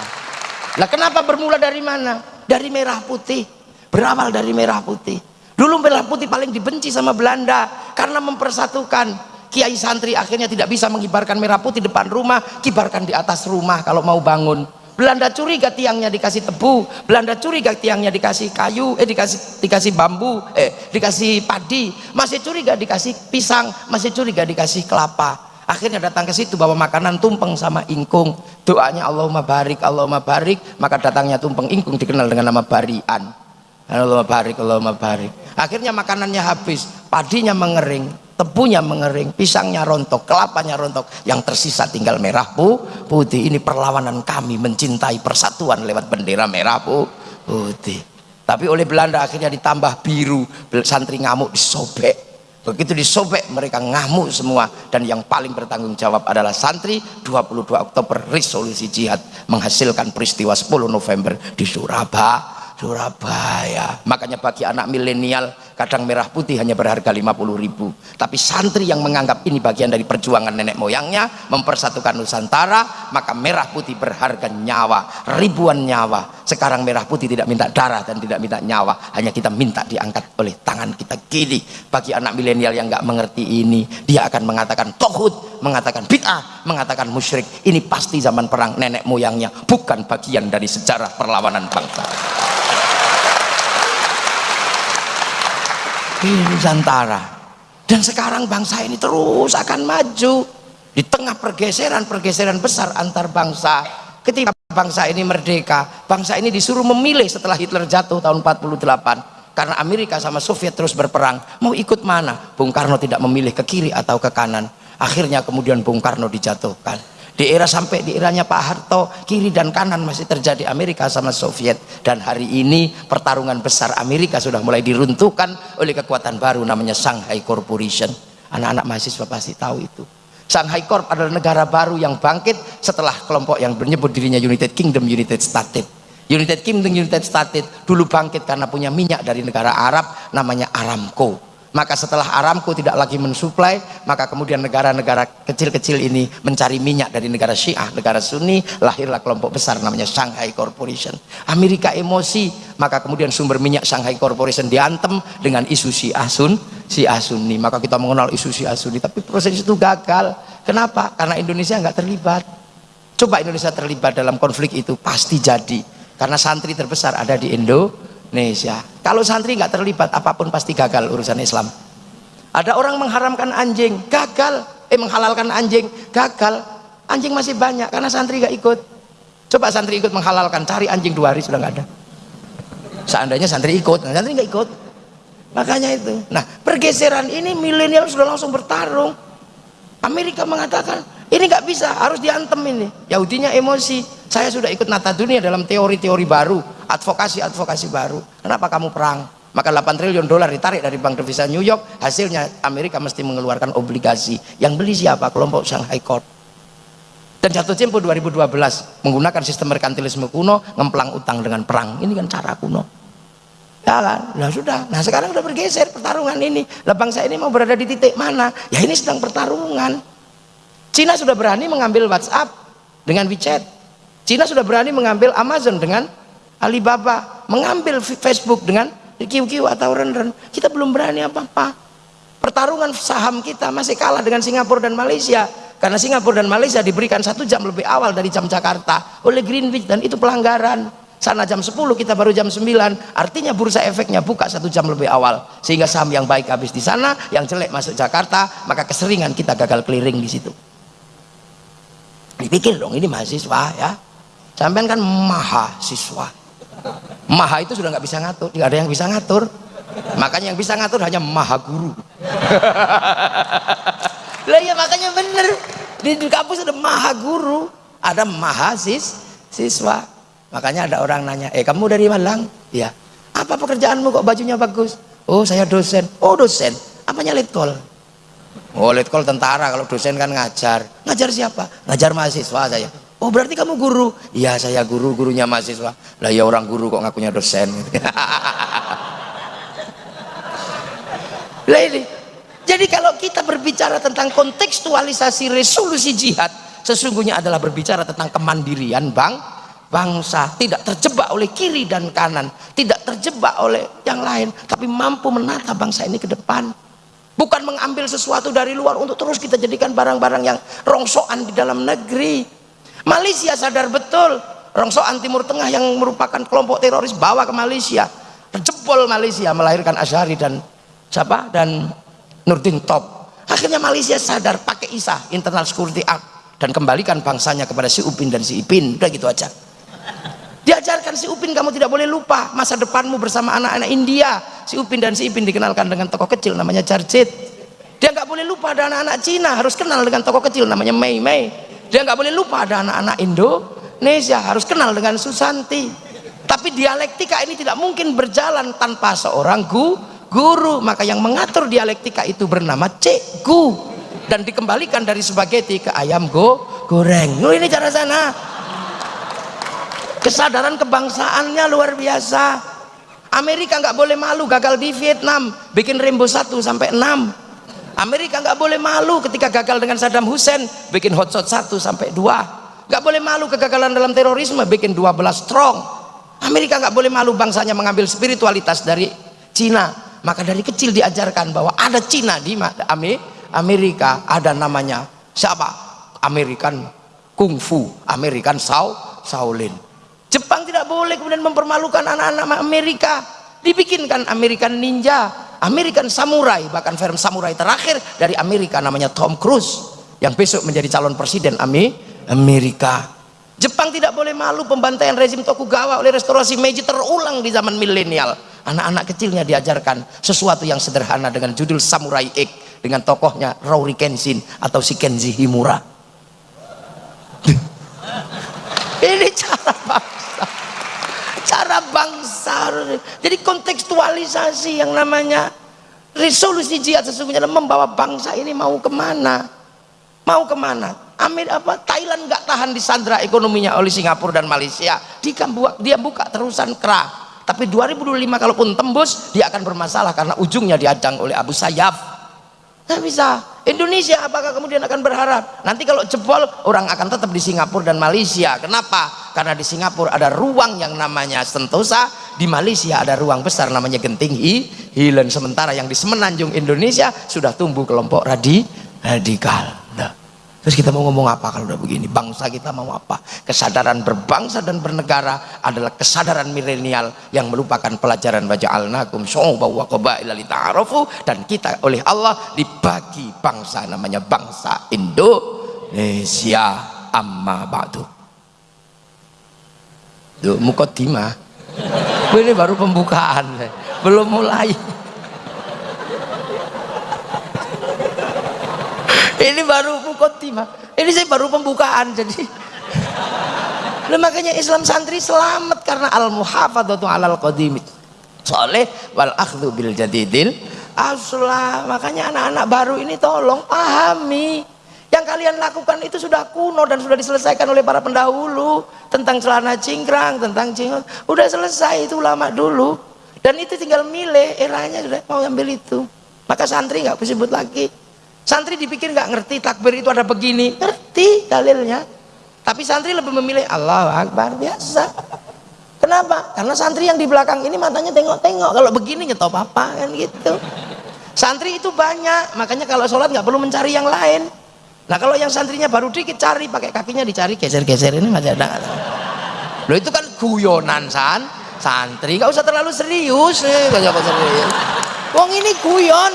[SPEAKER 1] Lah kenapa bermula dari mana? Dari merah putih. Berawal dari merah putih. Dulu merah putih paling dibenci sama Belanda karena mempersatukan. Kiai santri akhirnya tidak bisa mengibarkan merah putih depan rumah kibarkan di atas rumah kalau mau bangun. Belanda curiga tiangnya dikasih tebu Belanda curiga tiangnya dikasih kayu eh dikasih dikasih bambu eh dikasih padi. Masih curiga dikasih pisang masih curiga dikasih kelapa akhirnya datang ke situ bawa makanan tumpeng sama ingkung. Doanya Allahumma barik Allahumma barik. Maka datangnya tumpeng ingkung dikenal dengan nama barian. Allahumma barik Allahumma barik. Akhirnya makanannya habis padinya mengering tebunya mengering pisangnya rontok kelapanya rontok. Yang tersisa tinggal merah putih ini perlawanan kami mencintai persatuan lewat bendera merah putih tapi oleh Belanda akhirnya ditambah biru. Santri ngamuk disobek begitu disobek mereka ngamuk semua. Dan yang paling bertanggung jawab adalah santri 22 Oktober resolusi jihad menghasilkan peristiwa 10 November di Surabaya Surabaya. Makanya bagi anak milenial kadang merah putih hanya berharga 50 ribu. Tapi santri yang menganggap ini bagian dari perjuangan nenek moyangnya mempersatukan Nusantara maka merah putih berharga nyawa ribuan nyawa. Sekarang merah putih tidak minta darah dan tidak minta nyawa. Hanya kita minta diangkat oleh tangan kita kiri. Bagi anak milenial yang nggak mengerti ini dia akan mengatakan tohut mengatakan bid'ah mengatakan musyrik. Ini pasti zaman perang nenek moyangnya bukan bagian dari sejarah perlawanan bangsa di Nusantara. Dan sekarang bangsa ini terus akan maju di tengah pergeseran-pergeseran besar antar bangsa. Ketika bangsa ini merdeka bangsa ini disuruh memilih setelah Hitler jatuh tahun 48 karena Amerika sama Soviet terus berperang. Mau ikut mana? Bung Karno tidak memilih ke kiri atau ke kanan. Akhirnya kemudian Bung Karno dijatuhkan di era sampai di eranya Pak Harto kiri dan kanan masih terjadi Amerika sama Soviet. Dan hari ini pertarungan besar Amerika sudah mulai diruntuhkan oleh kekuatan baru namanya Shanghai Corporation. Anak-anak mahasiswa pasti tahu itu. Shanghai Corp adalah negara baru yang bangkit setelah kelompok yang menyebut dirinya United Kingdom United States. United Kingdom United States dulu bangkit karena punya minyak dari negara Arab namanya Aramco maka setelah Aramco tidak lagi mensuplai maka kemudian negara-negara kecil-kecil ini mencari minyak dari negara Syiah negara Sunni lahirlah kelompok besar namanya Shanghai Corporation. Amerika emosi maka kemudian sumber minyak Shanghai Corporation diantem dengan isu Syiah Sun Syiah Sunni. Maka kita mengenal isu Syiah Sunni tapi proses itu gagal. Kenapa? karena Indonesia nggak terlibat. Coba Indonesia terlibat dalam konflik itu pasti jadi. Karena santri terbesar ada di Indo Indonesia. Kalau santri nggak terlibat apa pun pasti gagal urusan Islam. Ada orang mengharamkan anjing, gagal. Eh menghalalkan anjing, gagal. Anjing masih banyak karena santri nggak ikut. Coba santri ikut menghalalkan, cari anjing dua hari sudah nggak ada. Seandainya santri ikut, nah, santri nggak ikut. Makanya itu. Nah pergeseran ini milenial sudah langsung bertarung. Amerika mengatakan ini nggak bisa, harus diantem ini. Yahudinya emosi. Saya sudah ikut nata dunia dalam teori-teori baru advokasi-advokasi baru. Kenapa kamu perang? Maka 8 triliun dolar ditarik dari bank devisa New York hasilnya Amerika mesti mengeluarkan obligasi. Yang beli siapa? kelompok Shanghai Court. Dan jatuh tempo 2012 menggunakan sistem merkantilisme kuno ngemplang utang dengan perang. Ini kan cara kuno. Ya kan? Nah sudah. Nah sekarang udah bergeser pertarungan ini. Lah bangsa ini mau berada di titik mana? Ya ini sedang pertarungan Cina sudah berani mengambil WhatsApp dengan WeChat Cina sudah berani mengambil Amazon dengan Alibaba, mengambil Facebook dengan QQ atau Ren-Ren. Kita belum berani apa-apa. Pertarungan saham kita masih kalah dengan Singapura dan Malaysia. Karena Singapura dan Malaysia diberikan satu jam lebih awal dari jam Jakarta oleh Greenwich dan itu pelanggaran. Sana jam 10 kita baru jam 9 artinya bursa efeknya buka satu jam lebih awal sehingga saham yang baik habis di sana yang jelek masuk Jakarta maka keseringan kita gagal clearing di situ dipikir dong ini mahasiswa ya. Sampean kan mahasiswa. Maha itu sudah nggak bisa ngatur tidak ada yang bisa ngatur. Makanya yang bisa ngatur hanya maha guru. Lah ya makanya bener. Di, kampus ada maha guru ada mahasis siswa. Makanya ada orang nanya eh kamu dari Malang? Ya apa pekerjaanmu kok bajunya bagus? Oh saya dosen. Oh dosen? Apanya letkol oh letkol tentara kalau dosen kan ngajar ngajar siapa ngajar mahasiswa saya Oh berarti kamu guru? Iya saya guru, gurunya mahasiswa. Lah ya orang guru kok ngakunya dosen. lah ini. Jadi kalau kita berbicara tentang kontekstualisasi resolusi jihad, sesungguhnya adalah berbicara tentang kemandirian bang, bangsa. Tidak terjebak oleh kiri dan kanan. Tidak terjebak oleh yang lain. Tapi mampu menata bangsa ini ke depan. Bukan mengambil sesuatu dari luar untuk terus kita jadikan barang-barang yang rongsokan di dalam negeri. Malaysia sadar betul rongsokan Timur Tengah yang merupakan kelompok teroris bawa ke Malaysia. Terjebol Malaysia melahirkan Azhari dan siapa? Dan Nurdin Top. Akhirnya Malaysia sadar pakai ISA Internal Security Act dan kembalikan bangsanya kepada si Upin dan si Ipin. Udah gitu aja diajarkan si Upin kamu tidak boleh lupa masa depanmu bersama anak-anak India. Si Upin dan si Ipin dikenalkan dengan tokoh kecil namanya Jarjit. Dia nggak boleh lupa ada anak-anak Cina harus kenal dengan tokoh kecil namanya Mei Mei. Dia nggak boleh lupa ada anak-anak Indonesia harus kenal dengan Susanti. Tapi dialektika ini tidak mungkin berjalan tanpa seorang gu, guru. Maka yang mengatur dialektika itu bernama cikgu. Dan dikembalikan dari spaghetti ke ayam go goreng. Oh, ini cara sana kesadaran kebangsaannya luar biasa. Amerika nggak boleh malu gagal di Vietnam bikin Rainbow 1 sampai 6 Amerika nggak boleh malu ketika gagal dengan Saddam Hussein bikin hotshot 1 sampai 2 nggak boleh malu kegagalan dalam terorisme bikin 12 strong. Amerika nggak boleh malu bangsanya mengambil spiritualitas dari Cina. Maka dari kecil diajarkan bahwa ada Cina di Amerika ada namanya siapa? American Kungfu American Shaolin Jepang tidak boleh kemudian mempermalukan anak-anak Amerika. Dibikinkan American Ninja American Samurai bahkan film samurai terakhir dari Amerika namanya Tom Cruise yang besok menjadi calon presiden Amerika. Jepang tidak boleh malu pembantaian rezim Tokugawa oleh restorasi Meiji terulang di zaman milenial. Anak-anak kecilnya diajarkan sesuatu yang sederhana dengan judul Samurai X dengan tokohnya Rory Kenshin atau si Kenji Himura. Ini cara bangsa cara bangsa. Jadi kontekstualisasi yang namanya resolusi jihad sesungguhnya adalah membawa bangsa ini mau ke mana? Mau ke mana? Amir apa? Thailand nggak tahan di sandra ekonominya oleh Singapura dan Malaysia. Dia buka, dia buka terusan kerah. Tapi 2025 kalaupun tembus dia akan bermasalah karena ujungnya diadang oleh Abu Sayyaf. Nggak bisa Indonesia apakah kemudian akan berharap? Nanti kalau jebol orang akan tetap di Singapura dan Malaysia. Kenapa? Karena di Singapura ada ruang yang namanya Sentosa di Malaysia ada ruang besar namanya Genting Hilen. Sementara yang di Semenanjung Indonesia sudah tumbuh kelompok radi radikal. Terus kita mau ngomong apa kalau udah begini? Bangsa kita mau apa? Kesadaran berbangsa dan bernegara adalah kesadaran milenial yang melupakan pelajaran waja'alnakum syu'uban wa dan kita oleh Allah dibagi bangsa namanya bangsa Indonesia. Amma ba'du. Mukaddimah ini baru pembukaan. Belum mulai ini baru mukotimah ini saya baru pembukaan jadi. Makanya Islam santri selamat karena al muhafadzatu alal qadim soleh wal akhdhu bil jadidil aslah makanya anak-anak baru ini tolong pahami. Yang kalian lakukan itu sudah kuno dan sudah diselesaikan oleh para pendahulu. Tentang celana cingkrang, tentang cingkrang udah selesai itu lama dulu. Dan itu tinggal milih eranya sudah mau ambil itu. Maka santri nggak disebut lagi santri dipikir nggak ngerti takbir itu ada begini. Ngerti dalilnya. Tapi santri lebih memilih Allah Akbar. Biasa. Kenapa? karena santri yang di belakang ini matanya tengok-tengok. Kalau begini nyetop apa kan gitu. Santri itu banyak. Makanya kalau sholat nggak perlu mencari yang lain. Nah kalau yang santrinya baru dikit cari pakai kakinya dicari geser-geser ini masih ada. Loh itu kan guyonan san santri. Gak usah terlalu serius. Nih gak usah serius. Wong ini guyon.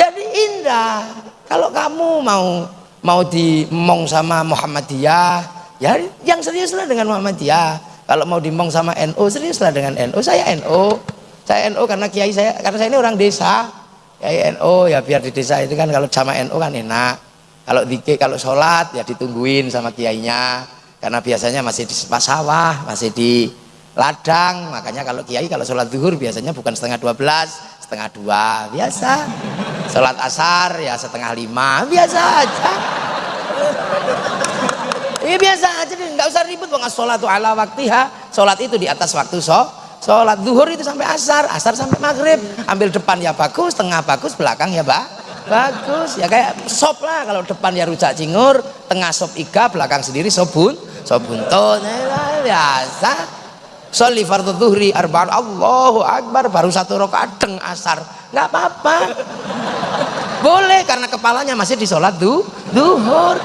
[SPEAKER 1] Jadi indah. Kalau kamu mau mau dimong sama Muhammadiyah, ya yang seriuslah dengan Muhammadiyah. Kalau mau dimong sama NU, seriuslah dengan NU. Saya NU. Saya NU karena kiai saya karena saya ini orang desa ya NU ya biar di desa itu kan kalau sama NU kan enak kalau dikit kalau sholat ya ditungguin sama kiainya karena biasanya masih di sawah masih di ladang makanya kalau kiai kalau sholat zuhur biasanya bukan setengah dua belas setengah dua biasa. Sholat asar ya setengah lima biasa aja. Iya biasa aja nggak usah ribut bang sholat ala waktiha sholat itu di atas waktu so sholat zuhur itu sampai asar asar sampai maghrib. Ambil depan ya bagus tengah bagus belakang ya pak bagus. Ya kayak sop lah kalau depan ya rujak cingur tengah sop iga belakang sendiri sobun sobuntut ya, biasa sholli fardhu zuhri arba'an Allahu akbar baru satu rakaat deng asar. Nggak apa-apa. Boleh karena kepalanya masih di sholat du, duhur.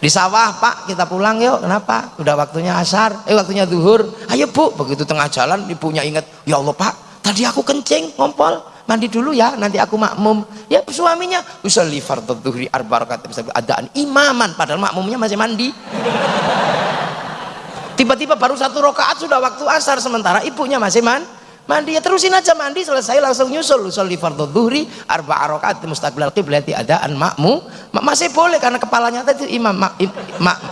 [SPEAKER 1] Di sawah pak kita pulang yuk. Kenapa? Udah waktunya asar. Eh waktunya zuhur ayo bu. Begitu tengah jalan ibunya ingat ya Allah pak tadi aku kencing ngompol. Mandi dulu ya nanti aku makmum. Ya suaminya usalli fardhu dhuhri arba rakaat. Adaan imaman padahal makmumnya masih mandi tiba-tiba baru satu rakaat sudah waktu asar sementara ibunya masih man mandi. Ya terusin aja mandi selesai langsung nyusul. Usul di fardhu dhuhri arba rakaat mustaqbilal qiblati adaan makmu masih boleh karena kepalanya tadi imam ma, im,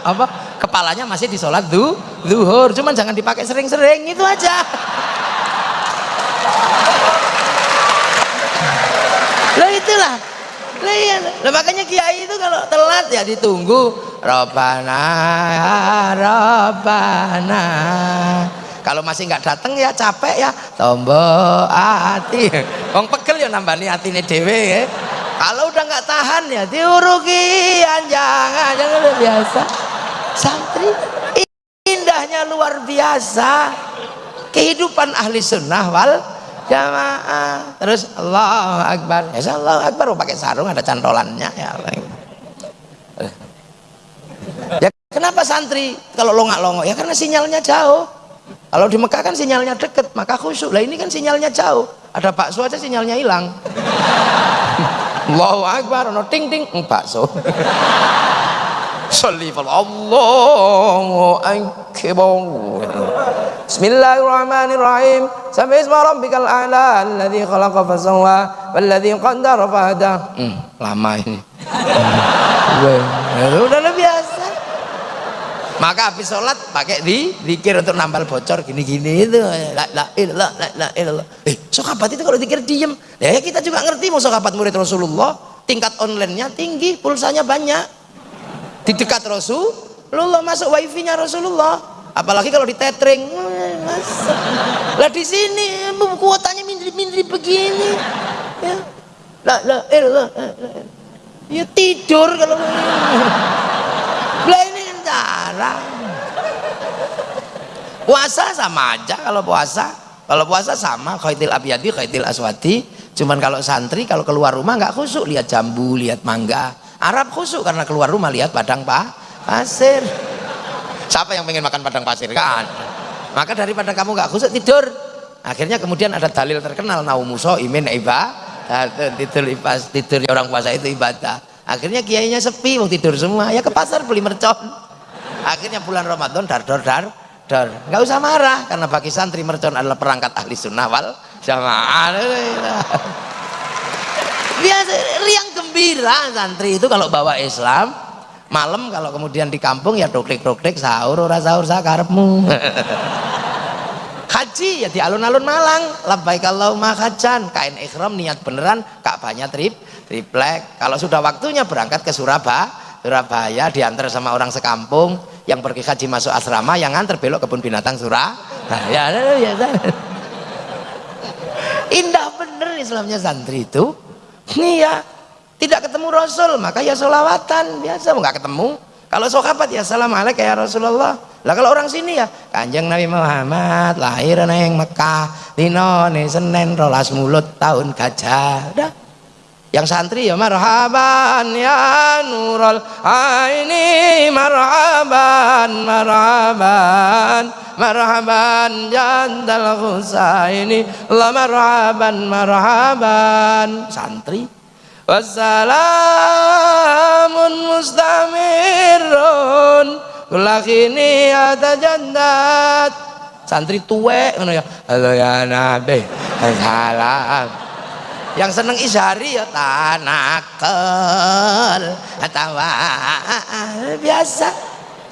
[SPEAKER 1] apa kepalanya masih di sholat du, zuhur cuman jangan dipakai sering-sering itu aja. Lo itulah lah iya. Makanya kiai itu kalau telat ya ditunggu. Robana robana kalau masih nggak datang ya capek ya. Tombol hati wong pegel ya nambah hati ini dewe ya. Kalau udah nggak tahan ya diurugi jangan jangan biasa. Santri indahnya luar biasa. Kehidupan ahli sunnah wal jamaah terus Allah Akbar ya Allah Akbar oh, pakai sarung ada cantolannya ya ya kenapa santri kalau longak-longok ya karena sinyalnya jauh kalau di Mekah kan sinyalnya deket, maka khusyuk. Lah ini kan sinyalnya jauh. Ada bakso aja sinyalnya hilang. Allahu Akbar, no ting ting, mm, bakso. Salli Allahu Akbar. Bismillahirrahmanirrahim. Sampai isma rabbikal a'la alladzi khalaqa fasawwa walladzi qaddara fahada. Hmm, lama ini. Udah lebih biasa maka habis sholat pakai di dikir untuk nambal bocor gini-gini itu la la ilallah la la ilallah eh sokabat itu kalau dikir diem ya kita juga ngerti mau sokabat murid Rasulullah tingkat online-nya tinggi pulsanya banyak di dekat Rasul Rasulullah masuk wifi-nya Rasulullah. Apalagi kalau di tethering. Lah di sini kuotanya mindri-mindri begini. Ya. Lah lah eh lah, ya tidur kalau lah ini kan cara puasa sama aja kalau puasa. Kalau puasa sama khaitil abiyadi khaitil aswati cuman kalau santri kalau keluar rumah nggak khusuk lihat jambu lihat mangga Arab khusuk karena keluar rumah lihat padang pak pasir. Siapa yang pengen makan padang pasir? Kan maka daripada kamu nggak khusuk tidur. Akhirnya kemudian ada dalil terkenal naumuso imin iba tidur ipas tidur orang puasa itu ibadah. Akhirnya kiainya sepi mau tidur semua. Ya ke pasar beli mercon. Akhirnya bulan Ramadan dar dar dar dar. Nggak usah marah karena bagi santri mercon adalah perangkat ahli sunnah wal jamaah biasa riang gembira santri itu kalau bawa Islam malam kalau kemudian di kampung ya doklik-doklik sahur ora sahur sakarepmu haji ya di alun-alun Malang. Labbaik Allahumma hajan. Kain ikhram niat beneran Ka'bahnya trip triplek. Kalau sudah waktunya berangkat ke Surabaya Surabaya diantar sama orang sekampung yang pergi haji masuk asrama yang antar belok kebun binatang Surabaya. Ya, ya, ya, indah bener Islamnya santri itu nih ya tidak ketemu Rasul maka ya solawatan biasa nggak ketemu. Kalau sahabat ya assalamualaikum ya Rasulullah. Lah kalau orang sini ya kanjeng Nabi Muhammad lahir neng Mekah dino nih Senin rolas mulut tahun gajah udah yang santri ya marhaban ya nurul aini marhaban marhaban marhaban jandal husaini la marhaban marhaban. Santri. Wassalamun mustamirun kulakini ada jandat. Santri tuwek ngono ya. Halo ya nabi salam yang seneng isari ya tanakel atau biasa.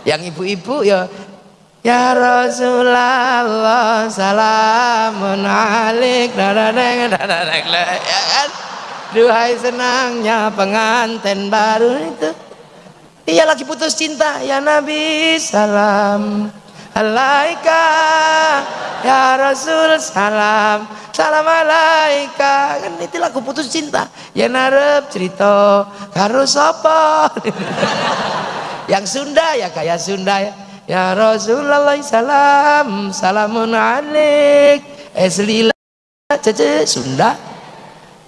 [SPEAKER 1] Yang ibu-ibu ya Ya Rasulullah salamun alik dadadeng dadadeng ya kan? Duhai senangnya pengantin baru itu. Iya lagi putus cinta. Ya Nabi salam Alaika Ya Rasul salam. Salam alaika. Kan itu lagu putus cinta. Ya narep cerita Karo sapa? Yang Sunda ya kayak Sunda ya. Ya Rasulullah salam. Salamun alik Eslila Cece Sunda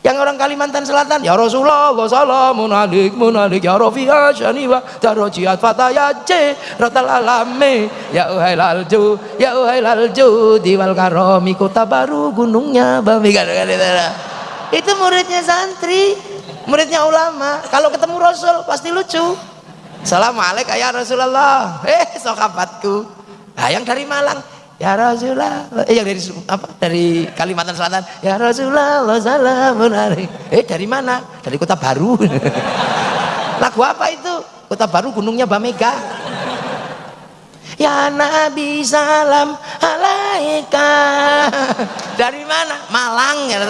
[SPEAKER 1] yang orang Kalimantan Selatan ya Rasulullah salamun alik munalik ya Rafi'a syaniwa darajiat fataya c rotal alame ya uhai lalju ya uhai lalju diwal karomi kota baru gunungnya babi itu. Muridnya santri muridnya ulama. Kalau ketemu Rasul pasti lucu. Assalamualaikum ya Rasulullah. Eh sokabatku nah yang dari Malang Ya Rasulullah, eh yang dari apa? Dari Kalimantan Selatan. Ya Rasulullah, salamun Eh dari mana? Dari Kota Baru. Lagu apa itu? Kota Baru gunungnya Bamega. Ya Nabi salam alaika. Dari mana? Malang ya.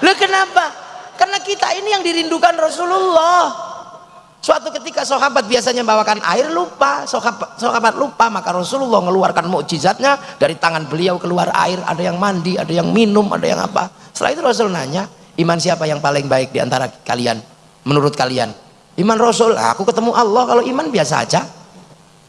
[SPEAKER 1] Lu kenapa? Karena kita ini yang dirindukan Rasulullah. Suatu ketika sahabat biasanya bawakan air lupa, sahabat, sahabat lupa maka Rasulullah mengeluarkan mukjizatnya dari tangan beliau keluar air, ada yang mandi, ada yang minum, ada yang apa. Setelah itu Rasul nanya, iman siapa yang paling baik di antara kalian? Menurut kalian? Iman Rasul, aku ketemu Allah kalau iman biasa aja.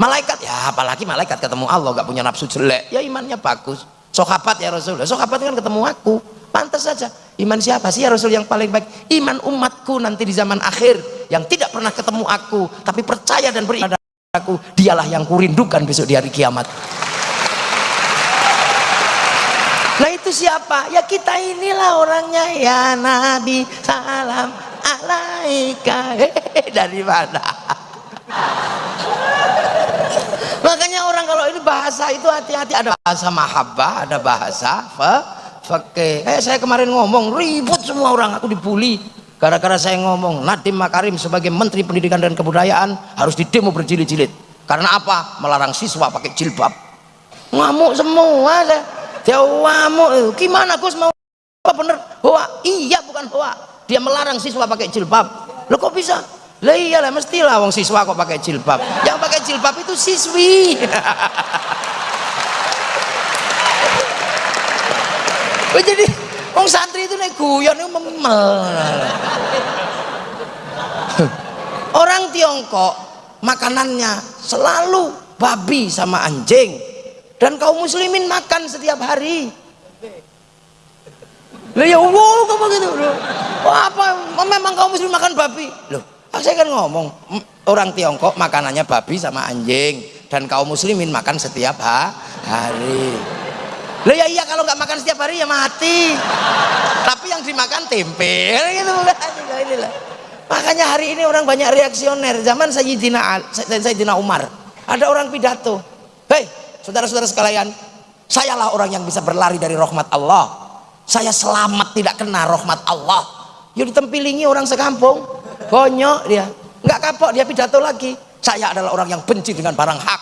[SPEAKER 1] Malaikat, ya apalagi malaikat ketemu Allah gak punya nafsu jelek, ya imannya bagus. Sahabat ya Rasul, sahabat kan ketemu aku, pantas saja. Iman siapa sih ya Rasul yang paling baik? Iman umatku nanti di zaman akhir yang tidak pernah ketemu aku tapi percaya dan beribadah aku dialah yang kurindukan besok di hari kiamat. Nah itu siapa? Ya kita inilah orangnya. Ya Nabi salam alaika. Hehehe dari mana? Makanya orang kalau ini bahasa itu hati-hati. Ada bahasa mahabbah ada bahasa Fakih. Eh saya kemarin ngomong ribut semua orang aku dibully gara-gara saya ngomong Nadiem Makarim sebagai Menteri Pendidikan dan Kebudayaan harus didemo berjilid-jilid. Karena apa? Melarang siswa pakai jilbab. Ngamuk semua saya. Dia ngamuk. Gimana Gus mau apa bener? Hoa. Iya bukan hoa. Dia melarang siswa pakai jilbab. Lo kok bisa? lah iyalah mestilah wong siswa kok pakai jilbab yang pakai jilbab itu siswi jadi wong santri itu nek guyon itu memel. Orang Tiongkok makanannya selalu babi sama anjing. Dan kaum muslimin makan setiap hari. Loh ya wow kok begitu loh. apa? Memang kaum muslim makan babi? Loh saya kan ngomong orang Tiongkok makanannya babi sama anjing. Dan kaum muslimin makan setiap hari loh ya iya kalau nggak makan setiap hari ya mati. Tapi yang dimakan tempe gitu. Makanya hari ini orang banyak reaksioner. Zaman Sayyidina, Sayyidina Umar. Ada orang pidato. Hei saudara-saudara sekalian sayalah orang yang bisa berlari dari rahmat Allah. Saya selamat tidak kena rahmat Allah. Yuk ditempilingi orang sekampung. Bonyok dia. Nggak kapok dia pidato lagi. Saya adalah orang yang benci dengan barang hak.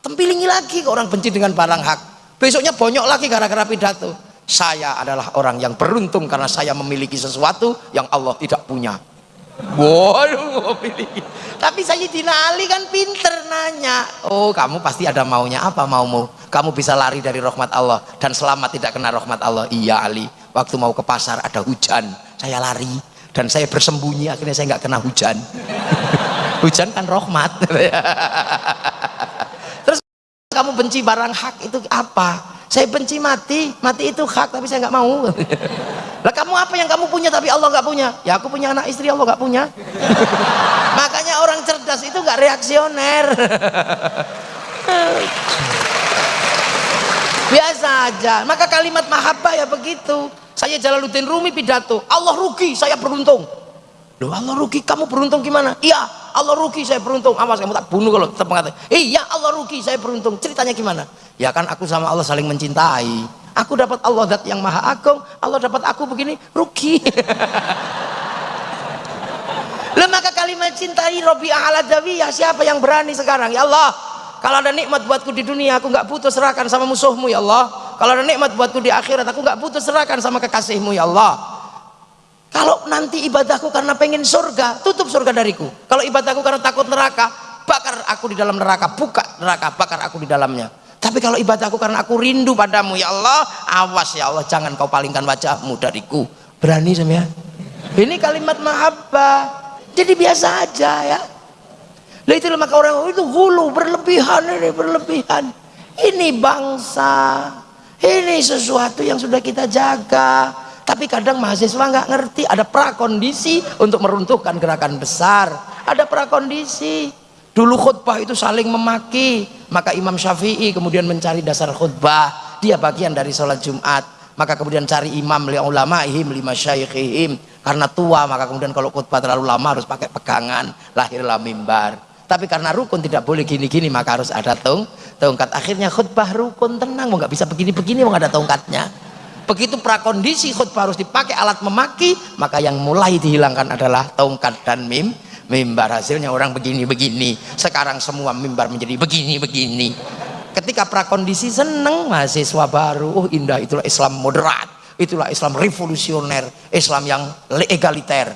[SPEAKER 1] Tempilingi lagi ke orang benci dengan barang hak besoknya bonyok lagi gara-gara pidato saya adalah orang yang beruntung karena saya memiliki sesuatu yang Allah tidak punya Waduh. Tapi Sayyidina Ali kan pinter nanya. Oh, kamu pasti ada maunya apa maumu? Kamu bisa lari dari rahmat Allah dan selamat tidak kena rahmat Allah. Iya Ali. Waktu mau ke pasar ada hujan, saya lari dan saya bersembunyi. Akhirnya saya nggak kena hujan. hujan kan rahmat. Kamu benci barang hak itu apa? Saya benci mati, mati itu hak tapi saya nggak mau. Lah kamu apa yang kamu punya tapi Allah nggak punya? Ya aku punya anak istri Allah nggak punya. Makanya orang cerdas itu nggak reaksioner. Biasa aja. Maka kalimat mahabbah ya begitu. Saya Jalaluddin Rumi pidato. Allah rugi, saya beruntung. Loh Allah rugi, kamu beruntung gimana? Iya, Allah rugi, saya beruntung. Awas kamu tak bunuh kalau tetap mengatakan. Iya, Allah rugi, saya beruntung. Ceritanya gimana? Ya kan aku sama Allah saling mencintai aku dapat Allah dat yang maha agung Allah dapat aku begini rugi Lah maka kalimat cintai Robi Dawi ya siapa yang berani sekarang ya Allah kalau ada nikmat buatku di dunia aku nggak butuh serahkan sama musuhmu ya Allah kalau ada nikmat buatku di akhirat aku nggak butuh serahkan sama kekasihmu ya Allah kalau nanti ibadahku karena pengen surga tutup surga dariku kalau ibadahku karena takut neraka bakar aku di dalam neraka buka neraka bakar aku di dalamnya tapi kalau ibadahku karena aku rindu padamu ya Allah, awas ya Allah jangan kau palingkan wajahmu dariku. Berani ya? Ini kalimat mahabbah. Jadi biasa aja ya. Lah itu maka orang itu hulu berlebihan ini berlebihan. Ini bangsa. Ini sesuatu yang sudah kita jaga. Tapi kadang mahasiswa nggak ngerti ada prakondisi untuk meruntuhkan gerakan besar. Ada prakondisi. Dulu khutbah itu saling memaki, maka Imam Syafi'i kemudian mencari dasar khutbah. Dia bagian dari sholat Jumat. Maka kemudian cari imam li ulama'ihim lima syaikhihim. Karena tua, maka kemudian kalau khutbah terlalu lama harus pakai pegangan. Lahirlah mimbar. Tapi karena rukun tidak boleh gini-gini, maka harus ada tong, tongkat. Akhirnya khutbah rukun tenang, mau nggak bisa begini-begini, mau ada tongkatnya. Begitu prakondisi khutbah harus dipakai alat memaki, maka yang mulai dihilangkan adalah tongkat dan mim mimbar. Hasilnya orang begini-begini. Sekarang semua mimbar menjadi begini-begini. Ketika prakondisi seneng mahasiswa baru oh indah itulah Islam moderat itulah Islam revolusioner Islam yang egaliter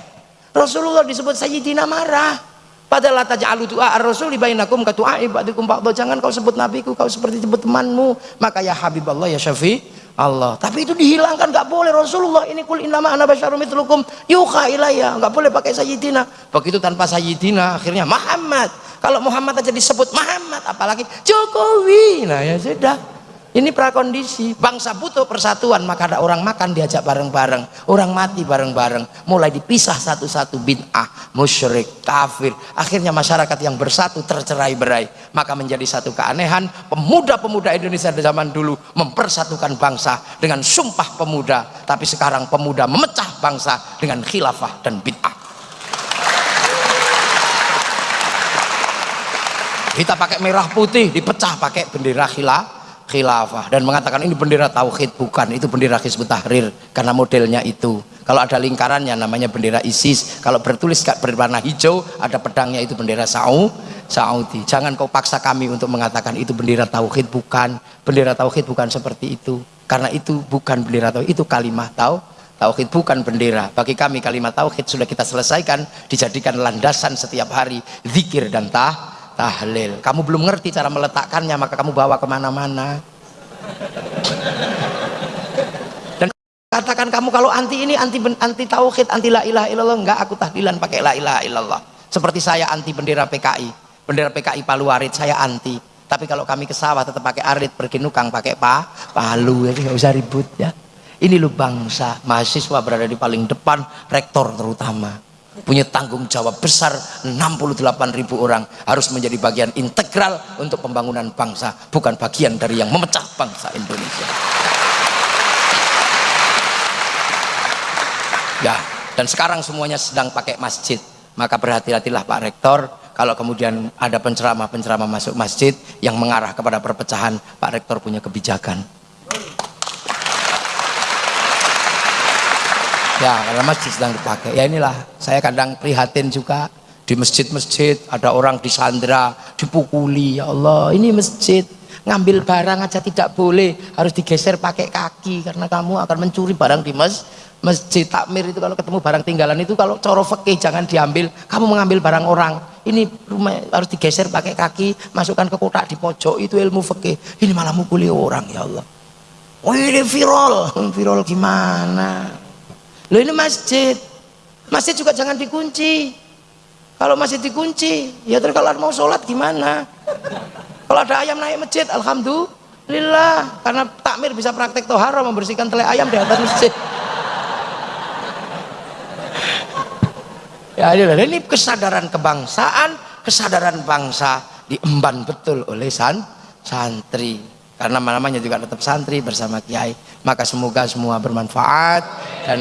[SPEAKER 1] Rasulullah disebut Sayyidina marah. Padahal taj'alu du'a ar-rasul bainakum ka du'a ibadikum ba'dha. Jangan kau sebut nabiku kau seperti sebut temanmu. Maka ya Habibullah ya Syafi Allah. Tapi itu dihilangkan nggak boleh. Rasulullah ini kul innama ana basyarum mitlukum yuha ilayya nggak boleh pakai sayyidina. Begitu tanpa sayyidina akhirnya Muhammad. Kalau Muhammad aja disebut Muhammad apalagi Jokowi. Nah ya sudah ini prakondisi bangsa butuh persatuan maka ada orang makan diajak bareng-bareng. Orang mati bareng-bareng. Mulai dipisah satu-satu bid'ah musyrik kafir. Akhirnya masyarakat yang bersatu tercerai-berai. Maka menjadi satu keanehan pemuda-pemuda Indonesia di zaman dulu mempersatukan bangsa dengan sumpah pemuda. Tapi sekarang pemuda memecah bangsa dengan khilafah dan bid'ah. Kita pakai merah putih dipecah pakai bendera khilafah khilafah. Dan mengatakan ini bendera tauhid bukan. Itu bendera Hizbut Tahrir karena modelnya itu. Kalau ada lingkarannya namanya bendera ISIS. Kalau bertulis berwarna hijau ada pedangnya itu bendera Saudi Saudi. Jangan kau paksa kami untuk mengatakan itu bendera tauhid bukan. Bendera tauhid bukan seperti itu. Karena itu bukan bendera tauhid itu kalimah tau Tauhid bukan bendera. Bagi kami kalimat tauhid sudah kita selesaikan, dijadikan landasan setiap hari, zikir dan tah, tahlil. Kamu belum ngerti cara meletakkannya, maka kamu bawa ke mana-mana. Dan katakan kamu kalau anti ini anti anti tauhid, anti la ilaha illallah, enggak aku tahlilan pakai la ilaha illallah. Seperti saya anti bendera PKI, bendera PKI Palu Arit saya anti. Tapi kalau kami ke sawah tetap pakai arit, pergi nukang pakai pa, palu, jadi nggak usah ribut ya ini lo bangsa mahasiswa berada di paling depan rektor terutama punya tanggung jawab besar 68 ribu orang harus menjadi bagian integral untuk pembangunan bangsa bukan bagian dari yang memecah bangsa Indonesia. Ya dan sekarang semuanya sedang pakai masjid. Maka berhati-hatilah Pak Rektor kalau kemudian ada penceramah-penceramah masuk masjid yang mengarah kepada perpecahan Pak Rektor punya kebijakan ya karena masjid sedang dipakai. Ya inilah saya kadang prihatin juga di masjid-masjid ada orang disandra dipukuli ya Allah ini masjid ngambil barang aja tidak boleh harus digeser pakai kaki karena kamu akan mencuri barang di mas masjid takmir itu kalau ketemu barang tinggalan itu kalau coro fakih jangan diambil kamu mengambil barang orang ini rumah harus digeser pakai kaki masukkan ke kotak di pojok itu ilmu fakih ini malah mukuli orang ya Allah. Oh ini viral. Viral gimana Loh ini masjid. Masjid juga jangan dikunci. Kalau masih dikunci, ya terus kalau mau sholat gimana? Kalau ada ayam naik masjid, alhamdulillah. Karena takmir bisa praktek tohara membersihkan tele ayam di atas masjid. Ya ini kesadaran kebangsaan, kesadaran bangsa diemban betul oleh san, santri karena namanya juga tetap santri bersama kiai. Maka semoga semua bermanfaat dan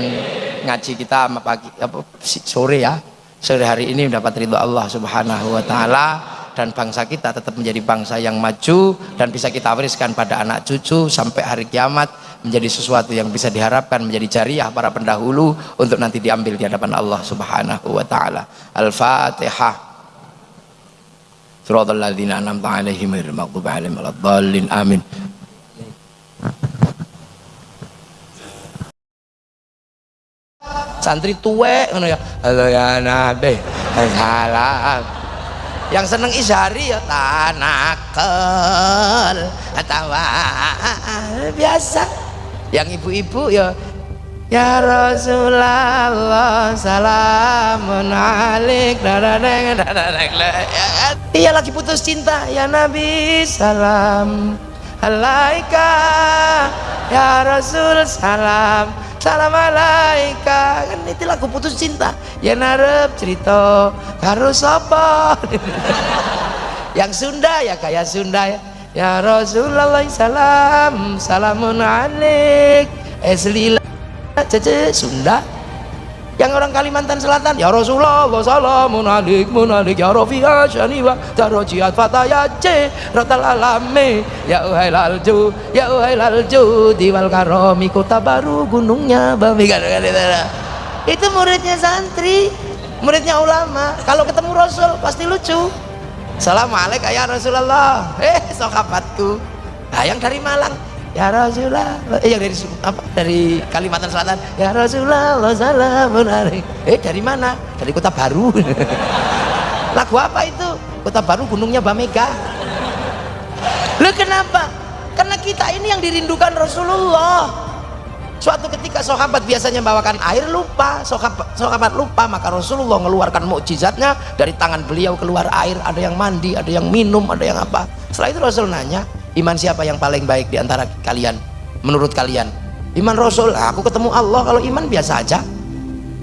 [SPEAKER 1] ngaji kita pagi apa, sore ya. Sore hari ini mendapat ridho Allah subhanahu wa ta'ala dan bangsa kita tetap menjadi bangsa yang maju dan bisa kita wariskan pada anak cucu sampai hari kiamat menjadi sesuatu yang bisa diharapkan menjadi jariah para pendahulu untuk nanti diambil di hadapan Allah subhanahu wa ta'ala. Al-fatihah Suratul ladzina an'amta 'alaihim ghairil maghdubi 'alaihim waladdallin. Amin. Santri tuwek ngono ya. Halo ya Nabi. Salam. Yang seneng isari ya tanakel atau biasa. Yang ibu-ibu ya Ya Rasulullah salamun alik Iya lagi putus cinta. Ya Nabi salam. Alaika. Ya Rasul salam. Salam alaika. Kan itu lagu putus cinta. Ya narep cerita karo sapa? Yang Sunda ya kayak Sunda ya. Ya Rasulullah salam. Salamun alik eslila cece Sunda. Yang orang Kalimantan Selatan ya Rasulullah salamun alik munalik ya Rafi'a syaniwa darajiat fataya ce ratal alame ya uhai lalju ya uhai lalju diwal karomi kota baru gunungnya babi itu. Muridnya santri muridnya ulama. Kalau ketemu Rasul pasti lucu. Assalamualaikum ya Rasulullah. Eh sokabatku nah yang dari Malang Ya Rasulullah, eh yang dari apa? Dari Kalimantan Selatan. Ya Rasulullah, salamun Eh dari mana? Dari Kota Baru. Lagu apa itu? Kota Baru gunungnya Bamega. Lu kenapa? Karena kita ini yang dirindukan Rasulullah. Suatu ketika sahabat biasanya bawakan air lupa, sahabat lupa, maka Rasulullah mengeluarkan mukjizatnya dari tangan beliau keluar air, ada yang mandi, ada yang minum, ada yang apa. Setelah itu Rasul nanya, iman siapa yang paling baik di antara kalian? Menurut kalian? Iman Rasul. Aku ketemu Allah. Kalau iman biasa aja.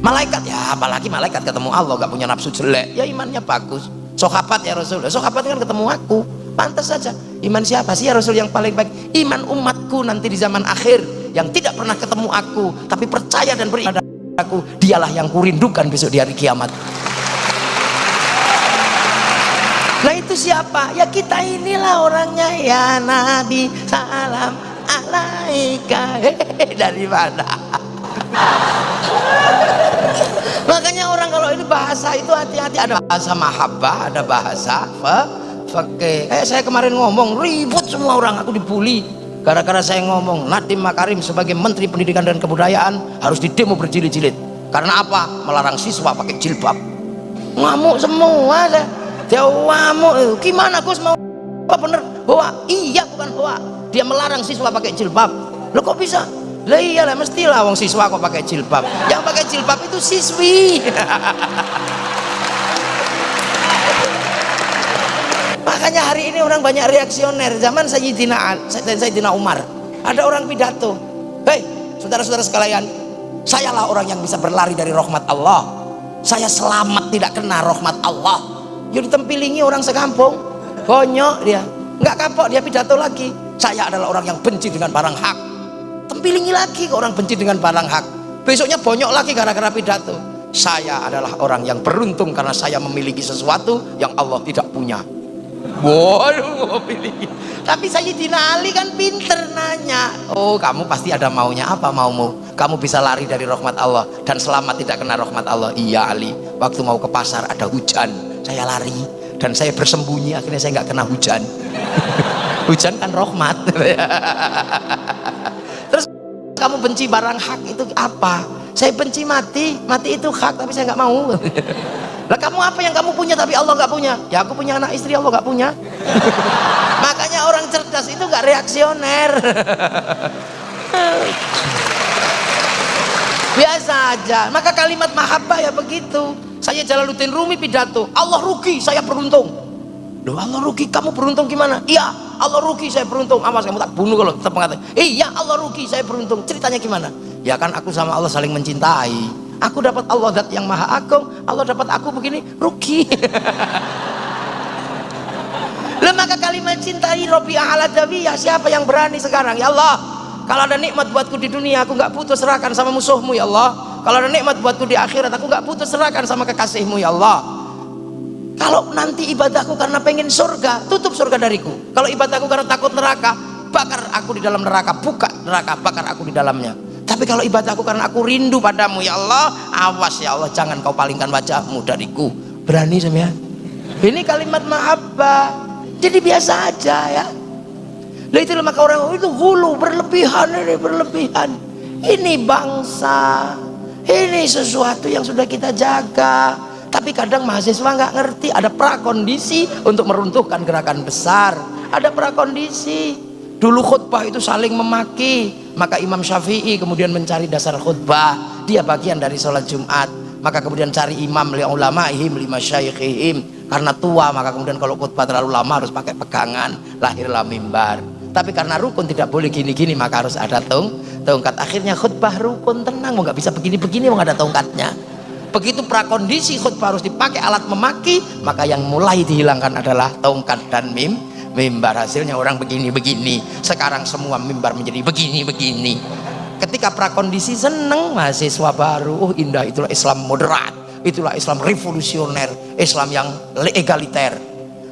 [SPEAKER 1] Malaikat ya apalagi malaikat ketemu Allah gak punya nafsu jelek. Ya imannya bagus. Sohabat ya Rasul. Sohabat kan ketemu aku. Pantas saja. Iman siapa sih ya Rasul yang paling baik? Iman umatku nanti di zaman akhir yang tidak pernah ketemu aku tapi percaya dan beribadah aku dialah yang kurindukan besok di hari kiamat itu siapa? Ya kita inilah orangnya ya Nabi salam alaika. Hehehe, dari mana? Makanya orang kalau ini bahasa itu hati-hati ada bahasa mahabbah, ada bahasa fakih. Kayak saya kemarin ngomong ribut semua orang aku dibully. gara-gara saya ngomong Nadiem Makarim sebagai Menteri Pendidikan dan Kebudayaan harus didemo berjilid-jilid karena apa? melarang siswa pakai jilbab ngamuk semua deh dia ngamuk gimana Gus? Mau apa bener? Hoa iya bukan hoa dia melarang siswa pakai jilbab. Lo kok bisa? Lah iyalah mestilah wong siswa kok pakai jilbab. Yang pakai jilbab itu siswi. Makanya hari ini orang banyak reaksioner. Zaman Sayyidina, Sayyidina Umar. Ada orang pidato. Hei saudara-saudara sekalian sayalah orang yang bisa berlari dari rahmat Allah. Saya selamat tidak kena rahmat Allah jadi tempilingi orang sekampung. Konyok dia. Nggak kapok dia pidato lagi. Saya adalah orang yang benci dengan barang hak. Tempilingi lagi ke orang benci dengan barang hak. Besoknya bonyok lagi gara-gara pidato. Saya adalah orang yang beruntung karena saya memiliki sesuatu yang Allah tidak punya. Waduh memiliki. Tapi Sayyidina Ali kan pinter nanya. Oh kamu pasti ada maunya apa maumu? Kamu bisa lari dari rahmat Allah dan selamat tidak kena rahmat Allah. Iya Ali. Waktu mau ke pasar ada hujan saya lari dan saya bersembunyi akhirnya saya nggak kena hujan. Hujan kan rahmat. Terus kamu benci barang hak itu apa? Saya benci mati mati itu hak tapi saya nggak mau. Lah kamu apa yang kamu punya tapi Allah nggak punya? Ya aku punya anak istri Allah nggak punya. Makanya orang cerdas itu nggak reaksioner. Biasa aja. Maka kalimat mahabbah ya begitu saya Jalaluddin Rumi pidato. Allah rugi saya beruntung. Loh Allah rugi kamu beruntung gimana? Iya Allah rugi saya beruntung. Awas kamu tak bunuh kalau tetap mengatakan iya Allah rugi saya beruntung. Ceritanya gimana? Ya kan aku sama Allah saling mencintai. Aku dapat Allah dat yang maha agung Allah dapat aku begini rugi. Lalu maka kalimat cintai Robi ala ya siapa yang berani sekarang? Ya Allah kalau ada nikmat buatku di dunia aku nggak putus serahkan sama musuhmu ya Allah kalau ada nikmat buatku di akhirat aku nggak putus serahkan sama kekasihmu ya Allah. Kalau nanti ibadahku karena pengen surga tutup surga dariku. Kalau ibadahku karena takut neraka bakar aku di dalam neraka buka neraka bakar aku di dalamnya. Tapi kalau ibadahku karena aku rindu padamu ya Allah awas ya Allah jangan kau palingkan wajahmu dariku. Berani ya ini kalimat mahabbah. Jadi biasa aja ya. Lah itu maka orang itu hulu berlebihan ini berlebihan. Ini bangsa ini sesuatu yang sudah kita jaga. Tapi kadang mahasiswa nggak ngerti ada prakondisi untuk meruntuhkan gerakan besar. Ada prakondisi. Dulu khutbah itu saling memaki. Maka Imam Syafi'i kemudian mencari dasar khutbah. Dia bagian dari sholat Jumat. Maka kemudian cari imam li ulama'ihim lima syaikhihim karena tua maka kemudian kalau khutbah terlalu lama harus pakai pegangan. Lahirlah mimbar tapi karena rukun tidak boleh gini-gini maka harus ada tong tongkat. Akhirnya khutbah rukun tenang mau nggak bisa begini-begini mau ada tongkatnya. Begitu prakondisi khutbah harus dipakai alat memaki maka yang mulai dihilangkan adalah tongkat dan mim mimbar. Hasilnya orang begini-begini. Sekarang semua mimbar menjadi begini-begini. Ketika prakondisi seneng mahasiswa baru oh indah itulah Islam moderat itulah Islam revolusioner Islam yang egaliter.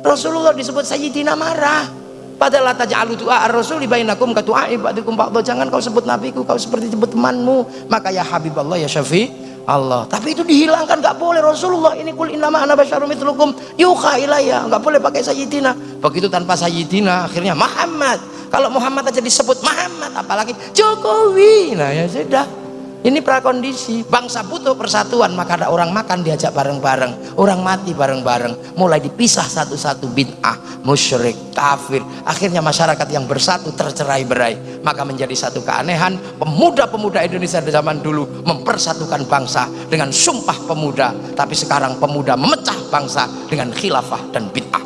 [SPEAKER 1] Rasulullah disebut Sayyidina marah padahal taj'alu du'a ar-rasul bainakum ka du'a ibadikum ba'dha. Jangan kau sebut nabiku kau seperti sebut temanmu. Maka ya Habiballah ya Syafi' Allah. Tapi itu dihilangkan nggak boleh. Rasulullah ini kul innama ana basyarum mitlukum yuha ilayya. Nggak boleh pakai sayyidina. Begitu tanpa sayyidina akhirnya Muhammad. Kalau Muhammad aja disebut Muhammad apalagi Jokowi. Nah ya sudah ini prakondisi. Bangsa butuh persatuan maka ada orang makan diajak bareng-bareng. Orang mati bareng-bareng. Mulai dipisah satu-satu bid'ah musyrik kafir. Akhirnya masyarakat yang bersatu tercerai-berai maka menjadi satu keanehan pemuda-pemuda Indonesia di zaman dulu mempersatukan bangsa dengan sumpah pemuda. Tapi sekarang pemuda memecah bangsa dengan khilafah dan bid'ah.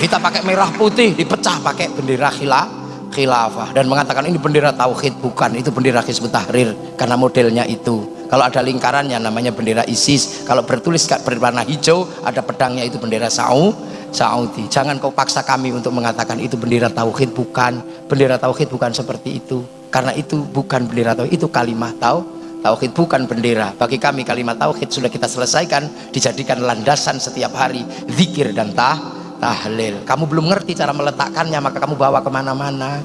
[SPEAKER 1] Kita pakai merah putih dipecah pakai bendera khilafah khilafah. Dan mengatakan ini bendera tauhid bukan. Itu bendera Hizbut Tahrir karena modelnya itu. Kalau ada lingkarannya namanya bendera ISIS. Kalau bertulis berwarna hijau ada pedangnya itu bendera Saud Saudi. Jangan kau paksa kami untuk mengatakan itu bendera tauhid bukan. Bendera tauhid bukan seperti itu. Karena itu bukan bendera tauhid itu kalimat tau tauhid bukan bendera. Bagi kami kalimat tauhid sudah kita selesaikan dijadikan landasan setiap hari zikir dan tah tahlil. Kamu belum ngerti cara meletakkannya maka kamu bawa ke mana-mana